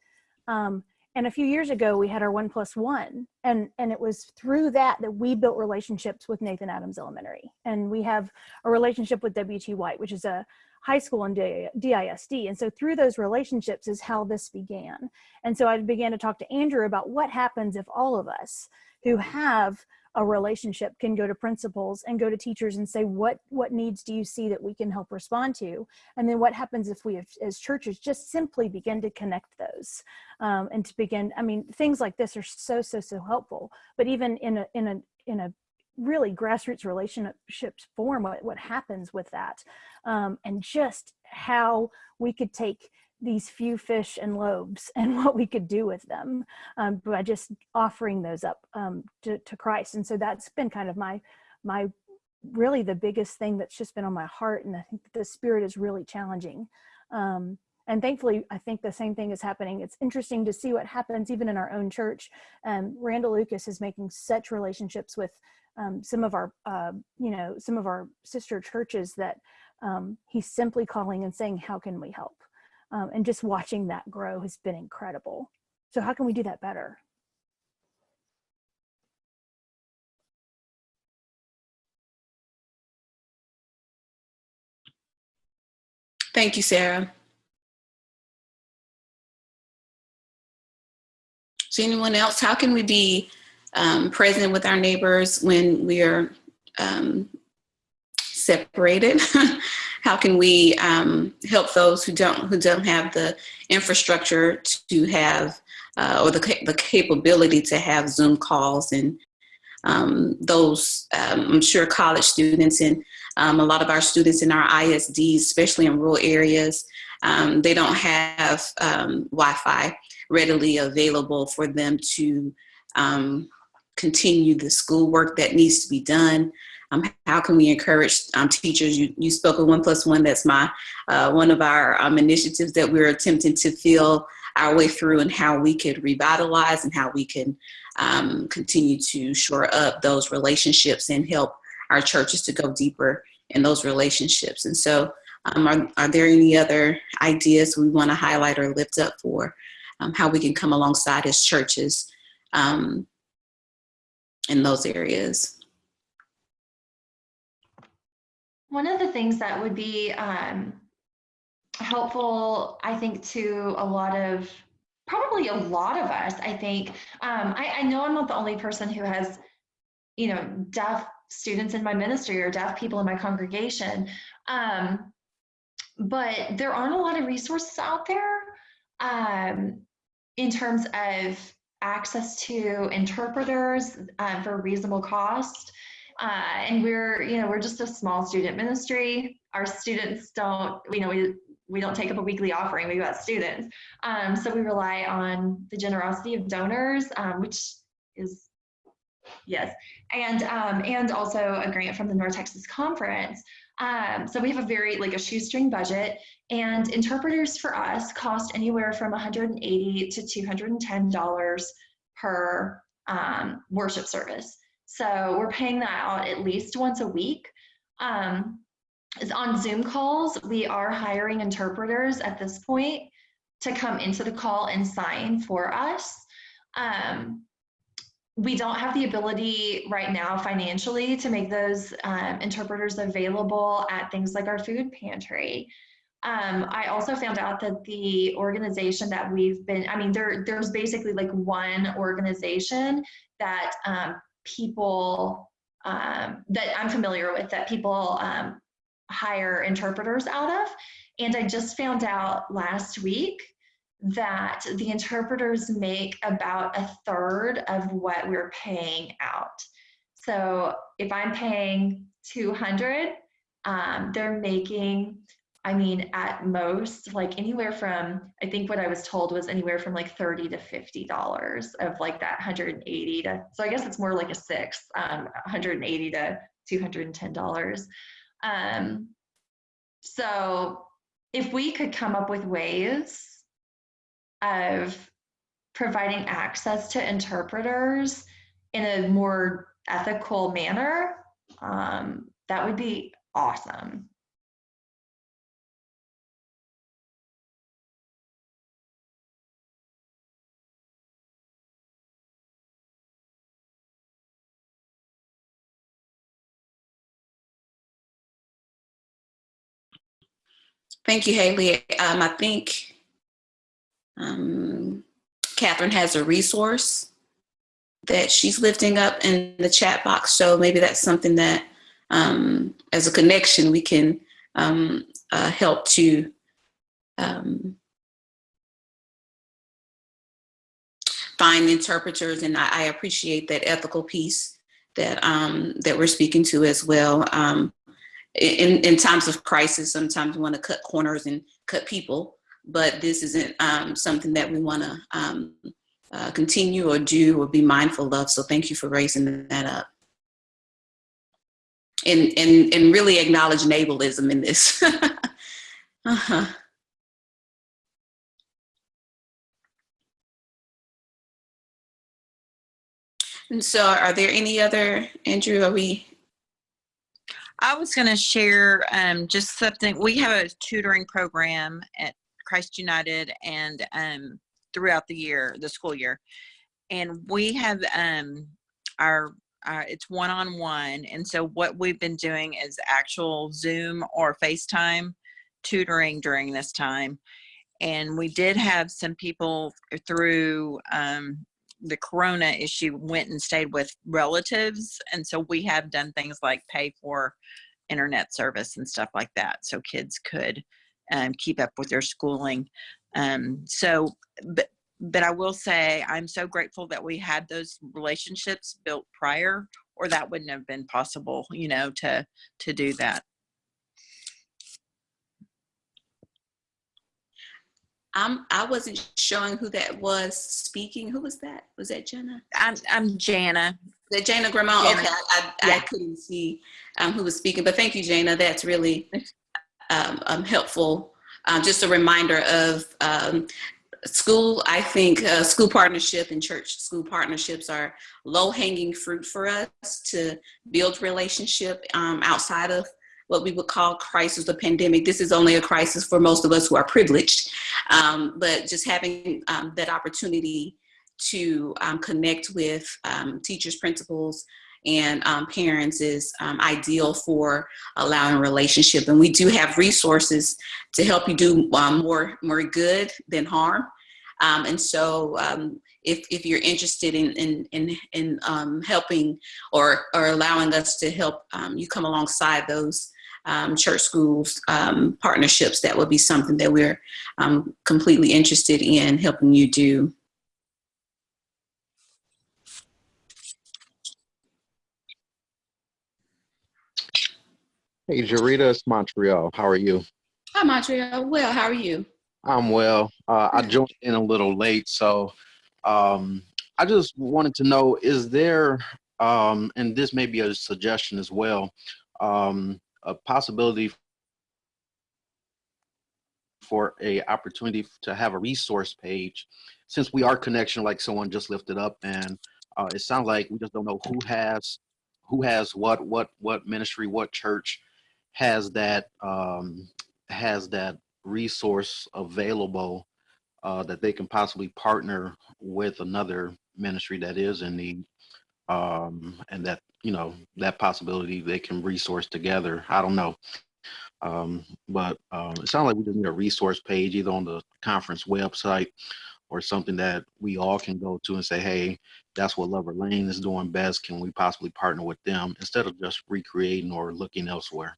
Um, and a few years ago, we had our one plus one, and and it was through that that we built relationships with Nathan Adams Elementary, and we have a relationship with W.T. White, which is a high school in DISD. And so through those relationships is how this began. And so I began to talk to Andrew about what happens if all of us who have a relationship can go to principals and go to teachers and say what what needs do you see that we can help respond to? And then what happens if we have, as churches just simply begin to connect those um, and to begin i mean things like this are so so so helpful. But even in a in a in a really grassroots relationships form what, what happens with that um, and just how we could take these few fish and loaves and what we could do with them um, by just offering those up um, to, to Christ. And so that's been kind of my my really the biggest thing that's just been on my heart. And I think the spirit is really challenging. Um, and thankfully, I think the same thing is happening. It's interesting to see what happens even in our own church. Um, Randall Lucas is making such relationships with um, some of our, uh, you know, some of our sister churches that um, he's simply calling and saying, how can we help? Um, and just watching that grow has been incredible. So how can we do that better? Thank you, Sarah. So anyone else, how can we be um, present with our neighbors when we are um, separated? how can we um, help those who don't who don't have the infrastructure to have uh, or the, the capability to have Zoom calls and um, those, um, I'm sure college students and um, a lot of our students in our ISDs, especially in rural areas, um, they don't have um, Wi-Fi readily available for them to um, continue the schoolwork that needs to be done. Um, how can we encourage um, teachers? You, you spoke of one plus one. That's my uh, one of our um, initiatives that we're attempting to feel our way through and how we could revitalize and how we can um, continue to shore up those relationships and help our churches to go deeper in those relationships. And so um, are, are there any other ideas we want to highlight or lift up for um, how we can come alongside as churches in those areas? One of the things that would be um, helpful, I think, to a lot of, probably a lot of us, I think, um, I, I know I'm not the only person who has, you know, deaf students in my ministry or deaf people in my congregation. Um, but there aren't a lot of resources out there um, in terms of access to interpreters uh, for reasonable cost. Uh, and we're, you know, we're just a small student ministry. Our students don't, you know, we, we don't take up a weekly offering, we've got students. Um, so we rely on the generosity of donors, um, which is, yes, and, um, and also a grant from the North Texas Conference. Um, so we have a very, like a shoestring budget and interpreters for us cost anywhere from 180 to $210 per um, worship service. So we're paying that out at least once a week. Um, on Zoom calls, we are hiring interpreters at this point to come into the call and sign for us. Um, we don't have the ability right now financially to make those um, interpreters available at things like our food pantry. Um, I also found out that the organization that we've been, I mean, there, there's basically like one organization that um, people um, that I'm familiar with that people um, hire interpreters out of. And I just found out last week that the interpreters make about a third of what we're paying out. So if I'm paying 200, um, they're making, I mean, at most, like anywhere from, I think what I was told was anywhere from like 30 to $50 of like that 180 to, so I guess it's more like a six, um, 180 to $210. Um, so if we could come up with ways of providing access to interpreters in a more ethical manner, um, that would be awesome. Thank you, Haley. Um, I think um, Catherine has a resource that she's lifting up in the chat box. So maybe that's something that um, as a connection, we can um, uh, help to um, find interpreters. And I, I, appreciate that ethical piece that, um, that we're speaking to as well. In, in times of crisis, sometimes we want to cut corners and cut people, but this isn't um, something that we want to um, uh, continue or do or be mindful of. So thank you for raising that up. And, and, and really acknowledge nabalism in this. uh-huh. And so are there any other, Andrew, are we? I was going to share um, just something. We have a tutoring program at Christ United and um, throughout the year, the school year. And we have um, our, our, it's one on one. And so what we've been doing is actual Zoom or FaceTime tutoring during this time. And we did have some people through um, the corona issue went and stayed with relatives and so we have done things like pay for internet service and stuff like that so kids could um, keep up with their schooling. Um, so but but i will say i'm so grateful that we had those relationships built prior or that wouldn't have been possible you know to to do that I'm, I wasn't showing who that was speaking. Who was that? Was that Jenna? i'm, I'm jana That Jana Gramont? Jana. Okay, I, I, I couldn't see um, who was speaking, but thank you, Jana. That's really um, um, helpful. Um, just a reminder of um, school. I think uh, school partnership and church school partnerships are low hanging fruit for us to build relationship um, outside of what we would call crisis, the pandemic. This is only a crisis for most of us who are privileged, um, but just having um, that opportunity to um, connect with um, teachers, principals, and um, parents is ideal for allowing a relationship. And we do have resources to help you do more, more good than harm. Um, and so um, if, if you're interested in, in, in, in um, helping or, or allowing us to help you come alongside those um, church schools um, partnerships, that would be something that we're um, completely interested in helping you do. Hey, Jarita, it's Montreal. How are you? Hi, Montreal. Well, how are you? I'm well. Uh, I joined in a little late, so um, I just wanted to know: is there, um, and this may be a suggestion as well, um, a possibility for a opportunity to have a resource page, since we are connection, like someone just lifted up, and uh, it sounds like we just don't know who has who has what, what, what ministry, what church has that um, has that resource available uh, that they can possibly partner with another ministry that is in need um, and that you know that possibility they can resource together i don't know. Um, but um, it sounds like we just need a resource page either on the conference website or something that we all can go to and say hey that's what lover lane is doing best. Can we possibly partner with them instead of just recreating or looking elsewhere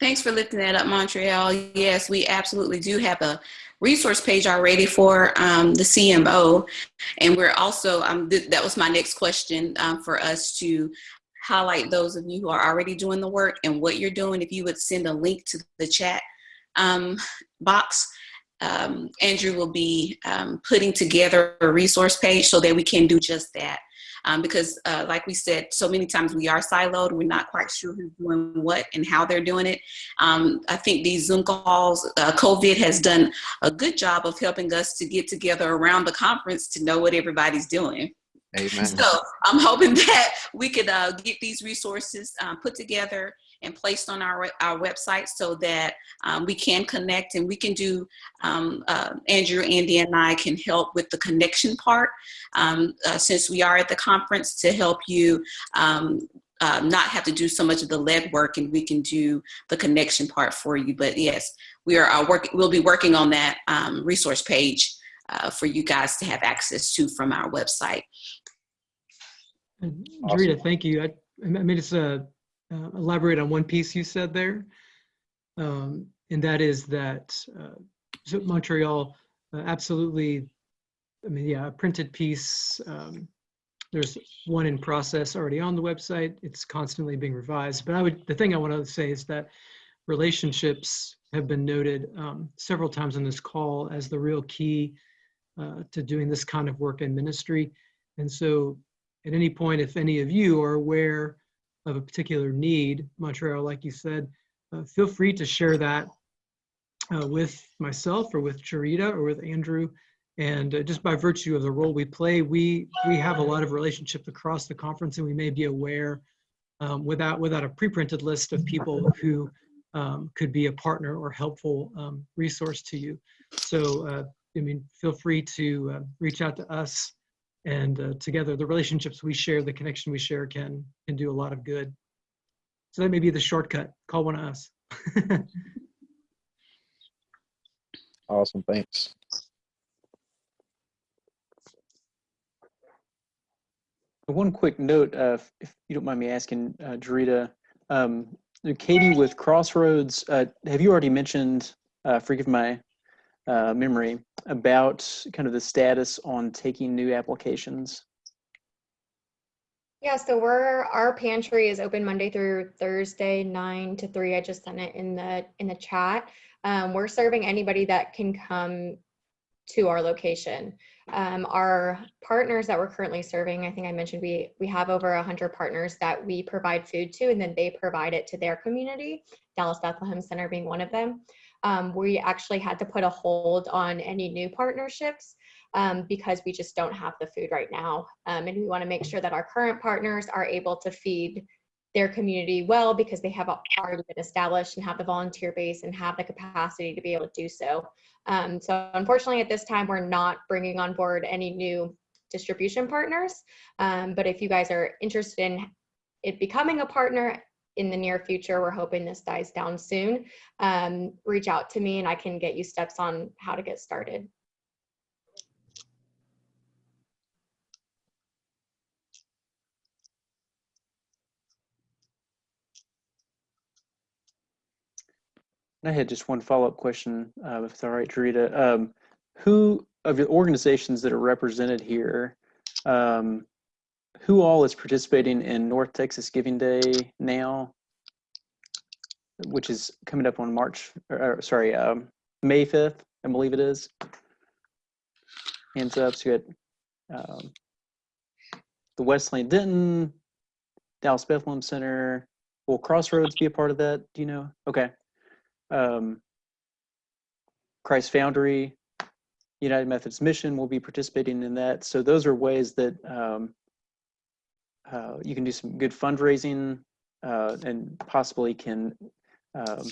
Thanks for lifting that up, Montreal. Yes, we absolutely do have a resource page already for um, the CMO. And we're also, um, th that was my next question um, for us to highlight those of you who are already doing the work and what you're doing. If you would send a link to the chat um, box, um, Andrew will be um, putting together a resource page so that we can do just that. Um, because uh, like we said, so many times we are siloed. We're not quite sure who's doing what and how they're doing it. Um, I think these Zoom calls, uh, COVID has done a good job of helping us to get together around the conference to know what everybody's doing. amen So I'm hoping that we could uh, get these resources um, put together and placed on our, our website so that um, we can connect and we can do, um, uh, Andrew, Andy, and I can help with the connection part um, uh, since we are at the conference to help you um, uh, not have to do so much of the lead work and we can do the connection part for you. But yes, we are uh, working, we'll be working on that um, resource page uh, for you guys to have access to from our website. And Awesome. Jarita, thank you. I, I may just uh, uh, elaborate on one piece you said there. Um, and that is that uh, Montreal uh, absolutely, I mean, yeah, a printed piece um, there's one in process already on the website. It's constantly being revised. But I would, the thing I want to say is that relationships have been noted um, several times on this call as the real key uh, to doing this kind of work in ministry. And so at any point, if any of you are aware of a particular need, Montreal, like you said, uh, feel free to share that uh, with myself or with Charita or with Andrew. And uh, just by virtue of the role we play, we we have a lot of relationships across the conference, and we may be aware um, without without a pre-printed list of people who um, could be a partner or helpful um, resource to you. So uh, I mean, feel free to uh, reach out to us, and uh, together the relationships we share, the connection we share, can can do a lot of good. So that may be the shortcut. Call one of us. Awesome, thanks. One quick note, uh, if- if you don't mind me asking, uh, Jarita, um, Katie with Crossroads, uh, have you already mentioned, uh, forgive my uh, memory, about kind of the status on taking new applications? Yeah, so we're, our pantry is open Monday through Thursday, nine to three. I just sent it in the, in the chat. Um, we're serving anybody that can come to our location. Um, our partners that we're currently serving, I think I mentioned we we have over a 100 partners that we provide food to, and then they provide it to their community. Dallas Bethlehem Center being one of them. Um, we actually had to put a hold on any new partnerships um, because we just don't have the food right now, um, and we want to make sure that our current partners are able to feed their community well because they have already been established and have the volunteer base and have the capacity to be able to do so. Um, so unfortunately at this time, we're not bringing on board any new distribution partners. Um, but if you guys are interested in it becoming a partner in the near future, we're hoping this dies down soon, um, reach out to me and I can get you steps on how to get started. I had just one follow-up question, uh, if it's all right, Jarita. Um, who of the organizations that are represented here, um, who all is participating in North Texas Giving Day now, which is coming up on March, or, or, sorry, um, May 5th, I believe it is. Hands up, so you had um, the Wesleyan Denton, Dallas Bethlehem Center. Will Crossroads be a part of that? Do you know? Okay um, Christ Foundry, United Methodist Mission will be participating in that. So those are ways that um, uh, you can do some good fundraising uh, and possibly can um,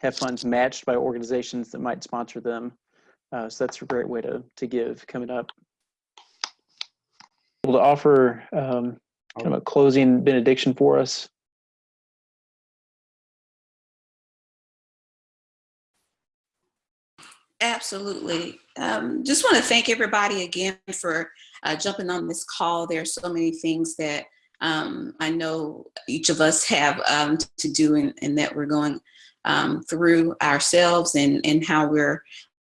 have funds matched by organizations that might sponsor them. Uh, so that's a great way to, to give coming up. Able to offer um, kind of a closing benediction for us. Absolutely. Um, just want to thank everybody again for uh, jumping on this call. There are so many things that um, I know each of us have um, to do and, that we're going um, through ourselves and, and how we're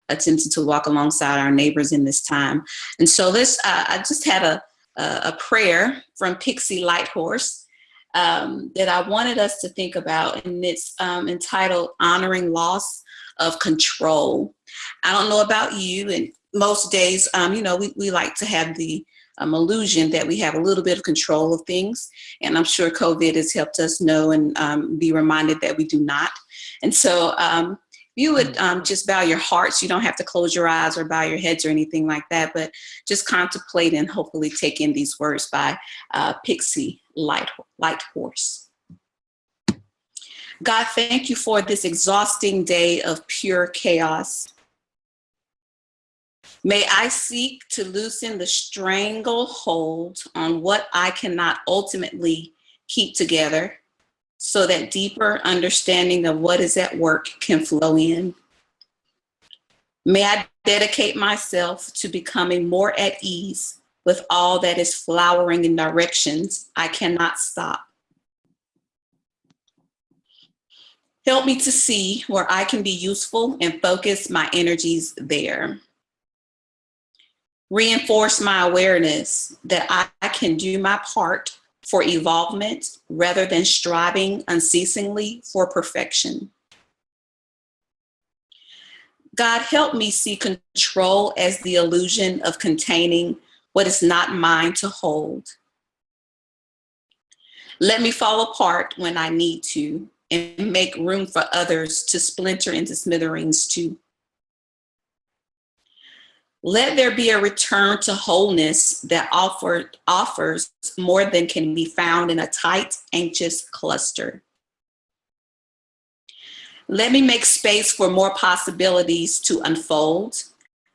attempting to walk alongside our neighbors in this time. And so this, uh, I just had a, a prayer from Pixie Lighthorse um, that I wanted us to think about and it's um, entitled Honoring Loss of Control. I don't know about you, and most days, um, you know, we, we like to have the um, illusion that we have a little bit of control of things. And I'm sure COVID has helped us know and um, be reminded that we do not. And so um, you would um, just bow your hearts. You don't have to close your eyes or bow your heads or anything like that, but just contemplate and hopefully take in these words by uh, Pixie Light, Light Horse. God, thank you for this exhausting day of pure chaos. May I seek to loosen the stranglehold on what I cannot ultimately keep together so that deeper understanding of what is at work can flow in. May I dedicate myself to becoming more at ease with all that is flowering in directions I cannot stop. Help me to see where I can be useful and focus my energies there. Reinforce my awareness that I, can do my part for evolvement rather than striving unceasingly for perfection. God, help me see control as the illusion of containing what is not mine to hold. Let me fall apart when I need to and make room for others to splinter into smithereens too. Let there be a return to wholeness that offer, offers more than can be found in a tight, anxious cluster. Let me make space for more possibilities to unfold,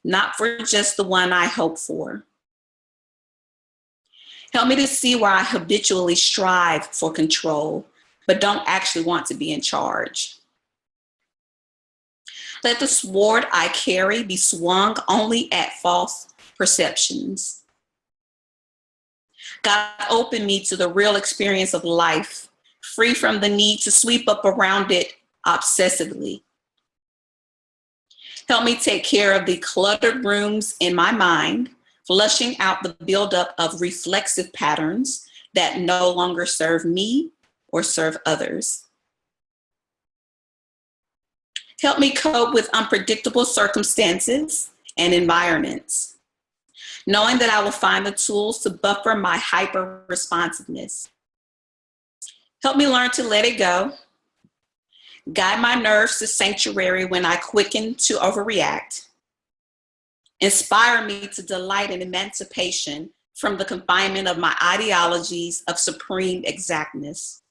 not for just the one I hope for. Help me to see where I habitually strive for control, but don't actually want to be in charge. Let the sword I carry be swung only at false perceptions. God, open me to the real experience of life, free from the need to sweep up around it obsessively. Help me take care of the cluttered rooms in my mind, flushing out the buildup of reflexive patterns that no longer serve me or serve others. Help me cope with unpredictable circumstances and environments, knowing that I will find the tools to buffer my hyper responsiveness. Help me learn to let it go. Guide my nerves to sanctuary when I quicken to overreact. Inspire me to delight in emancipation from the confinement of my ideologies of supreme exactness.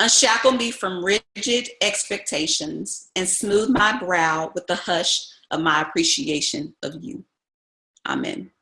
Unshackle me from rigid expectations and smooth my brow with the hush of my appreciation of you. Amen.